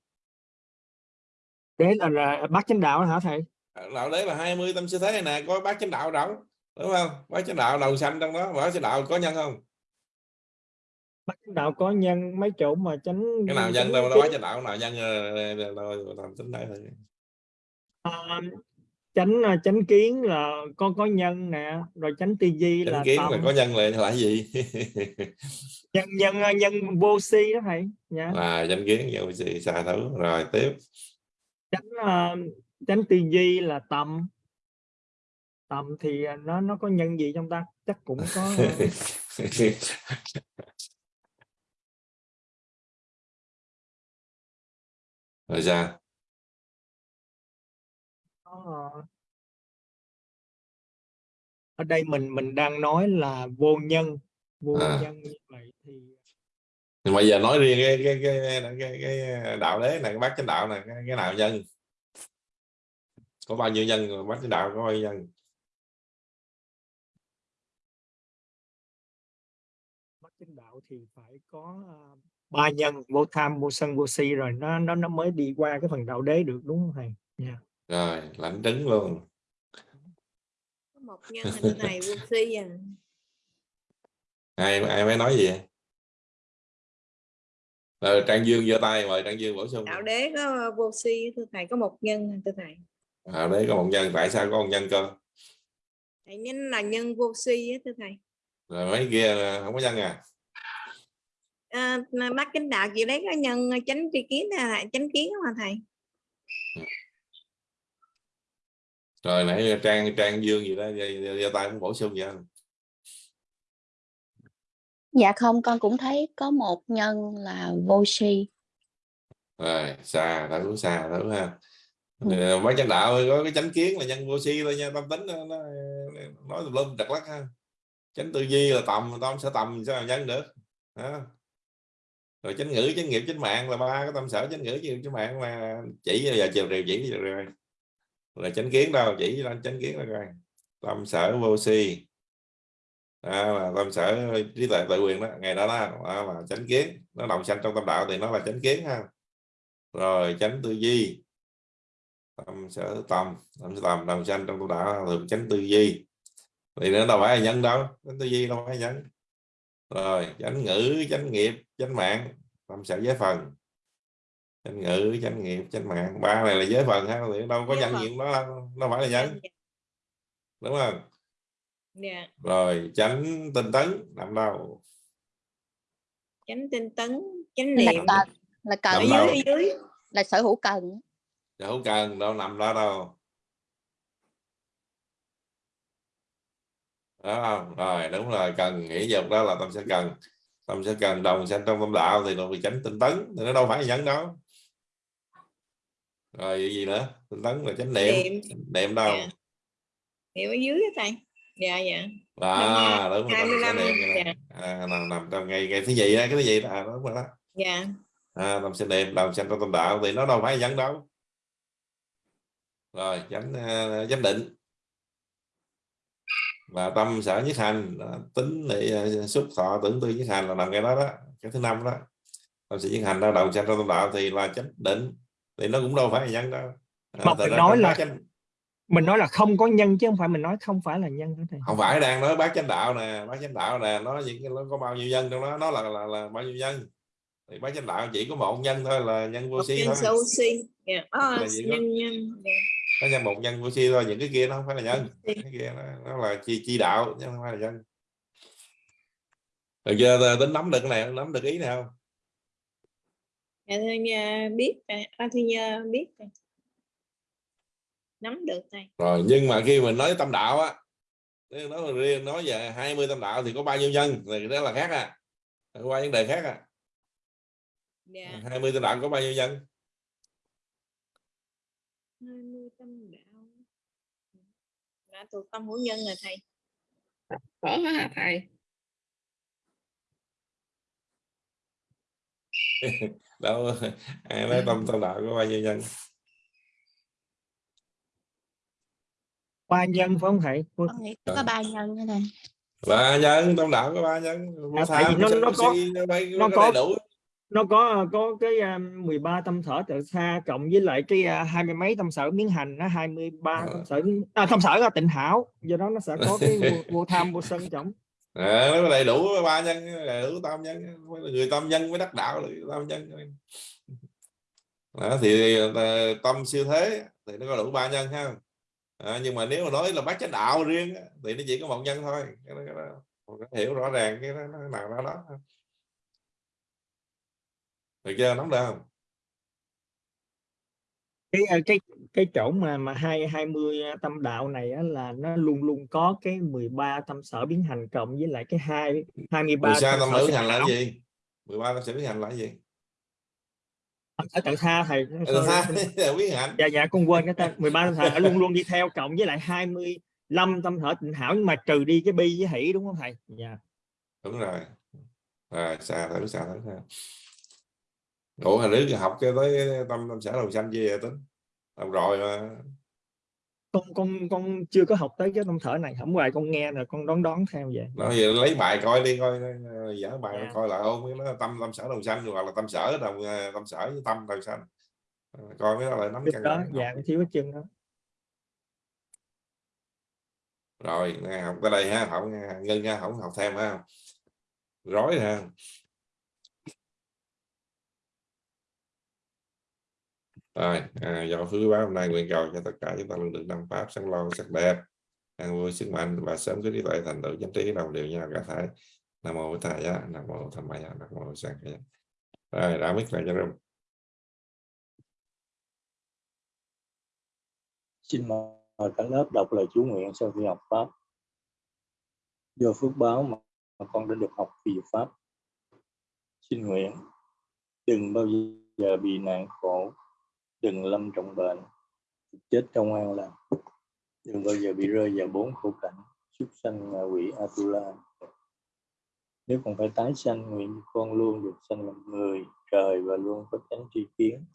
Đế là, là bát chánh đạo hả thầy? Đạo đế là 20 tâm sư thế nè có bát chánh đạo đâu đúng không? Bát chánh đạo đầu xanh trong đó bát chánh đạo có nhân không chánh đạo có nhân mấy chỗ mà chánh cái nào nhân đâu bát chánh đạo nào nhân ờ, đâu làm tính đấy thôi. À, chánh à, chánh kiến là có có nhân nè rồi chánh tư duy chánh là kiến tâm là có nhân là là gì? Nhân nhân à, nhân vô si đó thầy nha là chánh kiến vô gì xà thử rồi tiếp. Chánh à, chánh tư duy là tâm tâm thì nó nó có nhân gì trong ta? Chắc cũng có có, à, ở đây mình mình đang nói là vô nhân vô À. nhân như vậy thì nhưng mà giờ nói riêng cái cái cái cái, cái, đạo đế này cái bát chánh đạo này cái, cái nào nhân? Có bao nhiêu nhân bát chánh đạo có bao nhiêu nhân? Bát chánh đạo thì phải có à, ba nhân vô tham vô sân vô si rồi nó nó nó mới đi qua cái phần đạo đế được đúng không thầy? Nha rồi lãnh trứng luôn. Có một nhân hình này vô si à? Ai ai mới nói gì vậy? rồi trang dương giơ tay mời trang dương bổ sung. Đạo đế có vô si thưa thầy có một nhân thưa thầy? Đạo đế có một nhân tại sao có một nhân cơ? Thầy nhân là nhân vô si á thưa thầy. Rồi mấy kia là không có nhân à à, bác chánh đạo chị lấy có nhân chánh tri kiến là chánh kiến mà thầy rồi nãy trang trang dương gì đó giơ, tay cũng bổ sung vậy Dạ không, con cũng thấy có một nhân là vô si. rồi xa thử xa thử ha Ừ. Ờ, mấy chánh đạo có cái chánh kiến là nhân vô si thôi nha tâm tính nó, nó nói tùm lum trật lắc ha chánh tư duy là tầm tâm sẽ tầm sao mà nhân được đó rồi chánh ngữ chánh nghiệp chánh mạng là ba cái tâm sở chánh ngữ chánh chánh mạng mà chỉ giờ chiều rìu chỉ rồi. Rồi chánh kiến đâu chỉ lên chánh kiến là rồi tâm sở vô si. À, là tâm sở trí tuệ tự quyền đó ngày đó, đó, à, là chánh kiến. Nó đồng sanh trong tâm đạo thì nó là chánh kiến ha. Rồi chánh tư duy. Tâm sở tâm tâm sở tâm đồng sanh trong tâm đạo thường chánh tư duy. Thì nó đâu phải là nhân đâu chánh tư duy đâu phải là nhân rồi chánh ngữ chánh nghiệp chánh mạng tâm sở giới phần? Chánh ngữ chánh nghiệp chánh mạng. Ba này là giới phần ha thì đâu có Giới gì cũng đó đâu. nó phải là nhân đúng không? Dạ. Rồi chánh tinh tấn nằm đâu? Chánh tinh tấn chánh là niệm. cần là cần ở dưới đâu? ở dưới là sở hữu cần. Không cần đâu nằm đó đâu đó không? Rồi đúng rồi cần nghĩ dục đó là tâm sẽ cần. Tâm sẽ cần đồng sanh trong tâm đạo thì nó bị chánh tinh tấn thì nó đâu phải nhân đâu. Rồi gì gì nữa? Tinh tấn là chánh niệm niệm. niệm đâu? Dạ. niệm ở dưới á thầy. Dạ dạ. À đúng rồi tâm sẽ 25, niệm cái này. à, nằm nằm trong ngày ngày thứ gì đó cái thứ gì đó? À, đúng rồi đó. Dạ. À, tâm sẽ niệm đồng sanh trong tâm đạo thì nó đâu phải nhân đâu. Rồi chánh uh, chánh định và tâm sở nhất hành tính để uh, xúc thọ tưởng tư nhất hành là nằm cái đó đó cái thứ năm đó. Tâm sở nhất hành đó đồng sanh trong tâm đạo thì là chánh định thì nó cũng đâu phải là nhân đâu. À, Mà ra nói là- chánh mình nói là không có nhân chứ không phải mình nói không phải là nhân đó thầy. Không phải đang nói bát chánh đạo nè bát chánh đạo nè nó những cái nó có bao nhiêu nhân trong đó nó là là, là bao nhiêu nhân. Thì bát chánh đạo chỉ có một nhân thôi là nhân vô si nhân thôi. Là gì đó? nhân nhân. Nó nhân một nhân vô si thôi những cái kia nó không phải là nhân. Cái kia nó, nó là chi chi đạo chứ không phải là nhân. Rồi giờ tính nắm được cái này nắm được ý này không? Dạ thưa nha biết à, thưa nha biết nắm được thầy rồi nhưng mà khi mình nói tâm đạo á nói riêng nói về 20 tâm đạo thì có bao nhiêu nhân? Thì đó là khác à. Qua vấn đề khác à. Dạ. 20 tâm đạo có bao nhiêu nhân 20 tâm đạo đã thuộc tâm hữu nhân rồi thầy. Có hả thầy? Đâu ai nói tâm tâm đạo có bao nhiêu nhân ba nhân phải không thầy? Có ba nhân thế này ba nhân tâm đạo có ba nhân. À, nó- nó vô có- nó phải nó có có- đầy đủ nó có có cái um, 13 tâm thở tự xa cộng với lại cái uh, hai mươi mấy tâm sở biến hành nó 23 Ờ. tâm sở à, tâm sở là tịnh hảo do đó nó sẽ có cái vô, vô tham vô sân trọng. À, nó đầy đủ ba nhân đầy đủ tam nhân người tam nhân mới đắc đạo là tam nhân đó, thì ờ, tâm siêu thế thì nó có đủ ba nhân ha. À, nhưng mà nếu mà nói là bát chánh đạo riêng thì nó chỉ có một nhân thôi. Cái đó, cái đó, hiểu rõ ràng cái đó, nào đó đó được chưa nắm được không? Cái uh, cái cái chỗ mà mà hai hai mươi tâm đạo này á, là nó luôn luôn có cái 13 tâm sở biến hành cộng với lại cái hai 23 mười sa tâm sở tịnh hành là cái gì? 13 tâm sở biến hành là cái gì? Sở tự tha thầy biến hành. Dạ dạ con quên cái ta 13 tâm sở luôn luôn đi theo cộng với lại 25 tâm thở tịnh hảo nhưng mà trừ đi cái bi với hỷ đúng không thầy? Dạ. Đúng rồi. Rồi xa thử xa thử ha ủa hồi trước học cho tới tâm tâm sở đồng sanh gì vậy tính? Học rồi mà. Con con con chưa có học tới cái tâm thở này. Không hoài con nghe rồi con đón đón theo vậy. Nói vậy lấy bài coi đi coi dở bài Dạ. coi lại ôn cái đó tâm tâm sở đồng sanh hoặc là tâm sở đồng ờ, tâm sở với tâm đồng sanh. Ờ, coi đó lại nắm căn đó dạ thiếu cái chân đó. Rồi nè, học tới đây ha học nghe, ngưng ha không học thêm ha. Rối ha rồi à, do phước báo hôm nay nguyện cầu cho tất cả chúng ta luôn được đăng pháp sáng lo sắc đẹp an vui sức mạnh và sớm có trí tuệ thành tựu chánh trí đồng đều nhau cả thể nam mô bổn thầy á nam mô tham maya nam mô sang khaya rồi đã biết lại cho rung Xin mời cả lớp đọc lời chú nguyện sau khi học Pháp. Do phước báo mà mà con đã được học vì Pháp. Xin nguyện, đừng bao giờ bị nạn khổ, đừng lâm trọng bệnh, chết trong an lành đừng bao giờ bị rơi vào bốn khổ cảnh, súc sanh ngạ quỷ Atula. Nếu còn phải tái sanh, nguyện con luôn được sanh làm người, trời và luôn có tránh tri kiến,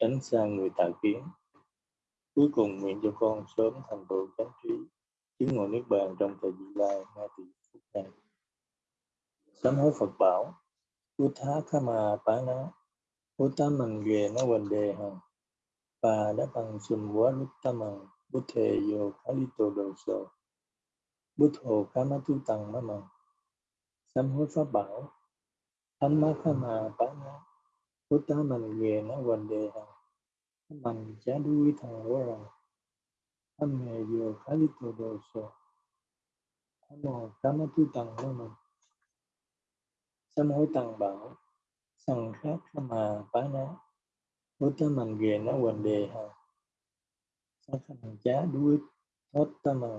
tránh xa người tà kiến. Cuối cùng nguyện cho con sớm thành tựu chánh trí chứng ngộ niết bàn trong thời gian lai ngay từ phút này sám hối Phật bảo Uttha Kama Pana Uttamang Ghê Nó Quần Đề Hằng và đã bằng sùm quá Uttamang Buddhe Yo tổ Đồ Sô Buddho Kama Tu Tăng Má Mằng sám hối Pháp bảo. Thamma Kama Pana Uttamang nghề Nó Quần Đề Hằng. Mình chá đuôi thằng của rằng âm nghề vừa khá lý đồ sổ sơ Nam khá Tam Tu Tằng Nam mô Sám hối Tăng bảo. Sằng khác mà phá mà uttamanggena vandeha sakhancha duittottama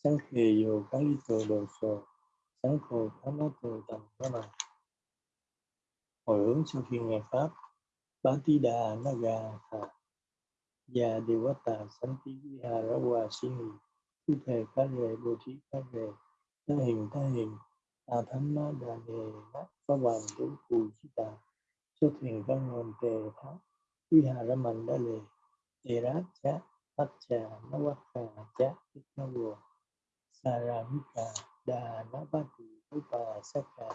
sankheyo kalito doso sankho kamato tammana hồi hướng sau khi nghe pháp Bhatida Naga Tha Gia Devata Santi Viharawa Sini Thu Thề Phá Rề Bồ Thí Phá Rề Tha Hình Tha Hình Tà Thánh Ma Đà Nề Nát pháp Hoàng Vũ Cù Chí Tà. Xuất Thiền Văn Hồn Tề Tháp. Viharaman đã lì Tiracha Pacha Navaka Cha Ignavo Saramika Dhanapati Upasaka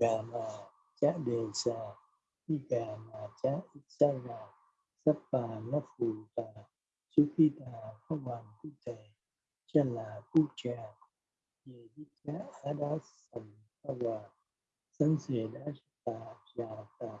Gama Cha Desa Gama Cha Itsara Sapa Nafuta Sukita Pavan Kute Chala Pucha Yedika Adasan Pavan Sanseda Sita Jata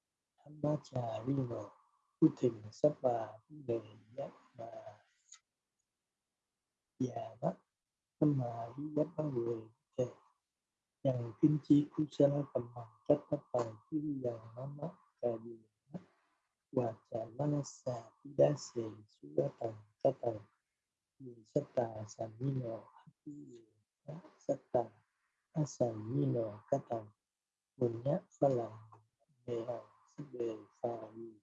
nổ Tu Putin sắp bà, Đề giác và già mắt tâm mà lý giác bao người thể dần kinh chi cú sa la cầm bằng cách tất bằng chi dần nó mất cả đi và chả manasa tí đá xề su đá tầng ca tầng vì sát tà sàn ni nọ tí sát tà a sàn ni nọ ca tầng buồn nhát pha lòng về hồng đề phàm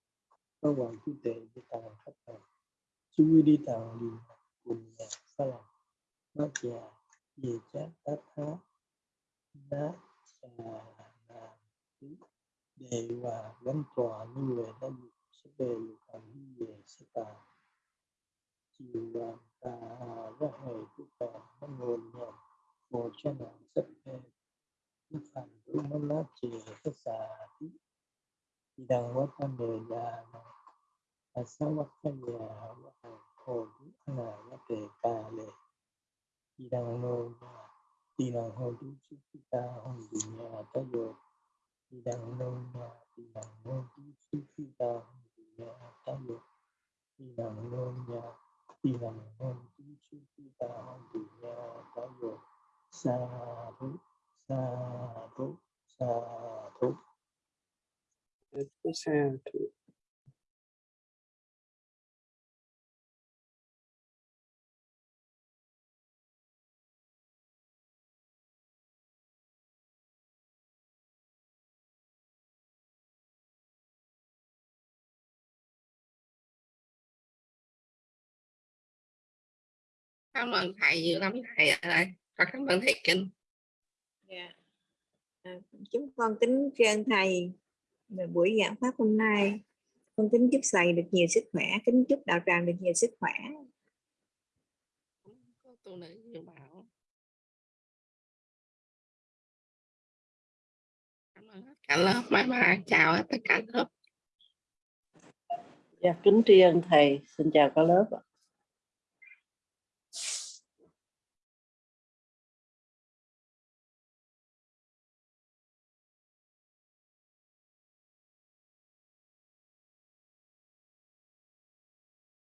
phà hoàng tu tệ với tầng khắp tầng chú đi tầng đi cùng nhà pha lạc nó già về chát tát há, đá xà là tí đề hòa gắn tòa như người đã được sẽ về dục hành như về sẽ tà. Chiều đoàn tà hà ra hề tu tà nó ngồi nhầm ngồi cho nàng sắp về đức phản tu nó lá chì cái xà tí idawatambela asawakaya wahodu anagatekale idangloba idanghodu sukita hondinya tayo idangloba ta sukita hondinya nhà ta được, sukita hondinya tayo sadhu sadhu sadhu 100%. cảm ơn thầy nhiều lắm thầy đây và cảm ơn thầy kinh yeah. à, chúng con kính trên thầy về buổi giảng pháp hôm nay con kính chúc thầy được nhiều sức khỏe kính chúc đạo tràng được nhiều sức khỏe. Có tu nữ nhiều bảo. Cả lớp. Bye bye. Chào tất cả lớp. Dạ, kính tri ân thầy. Xin chào cả lớp ạ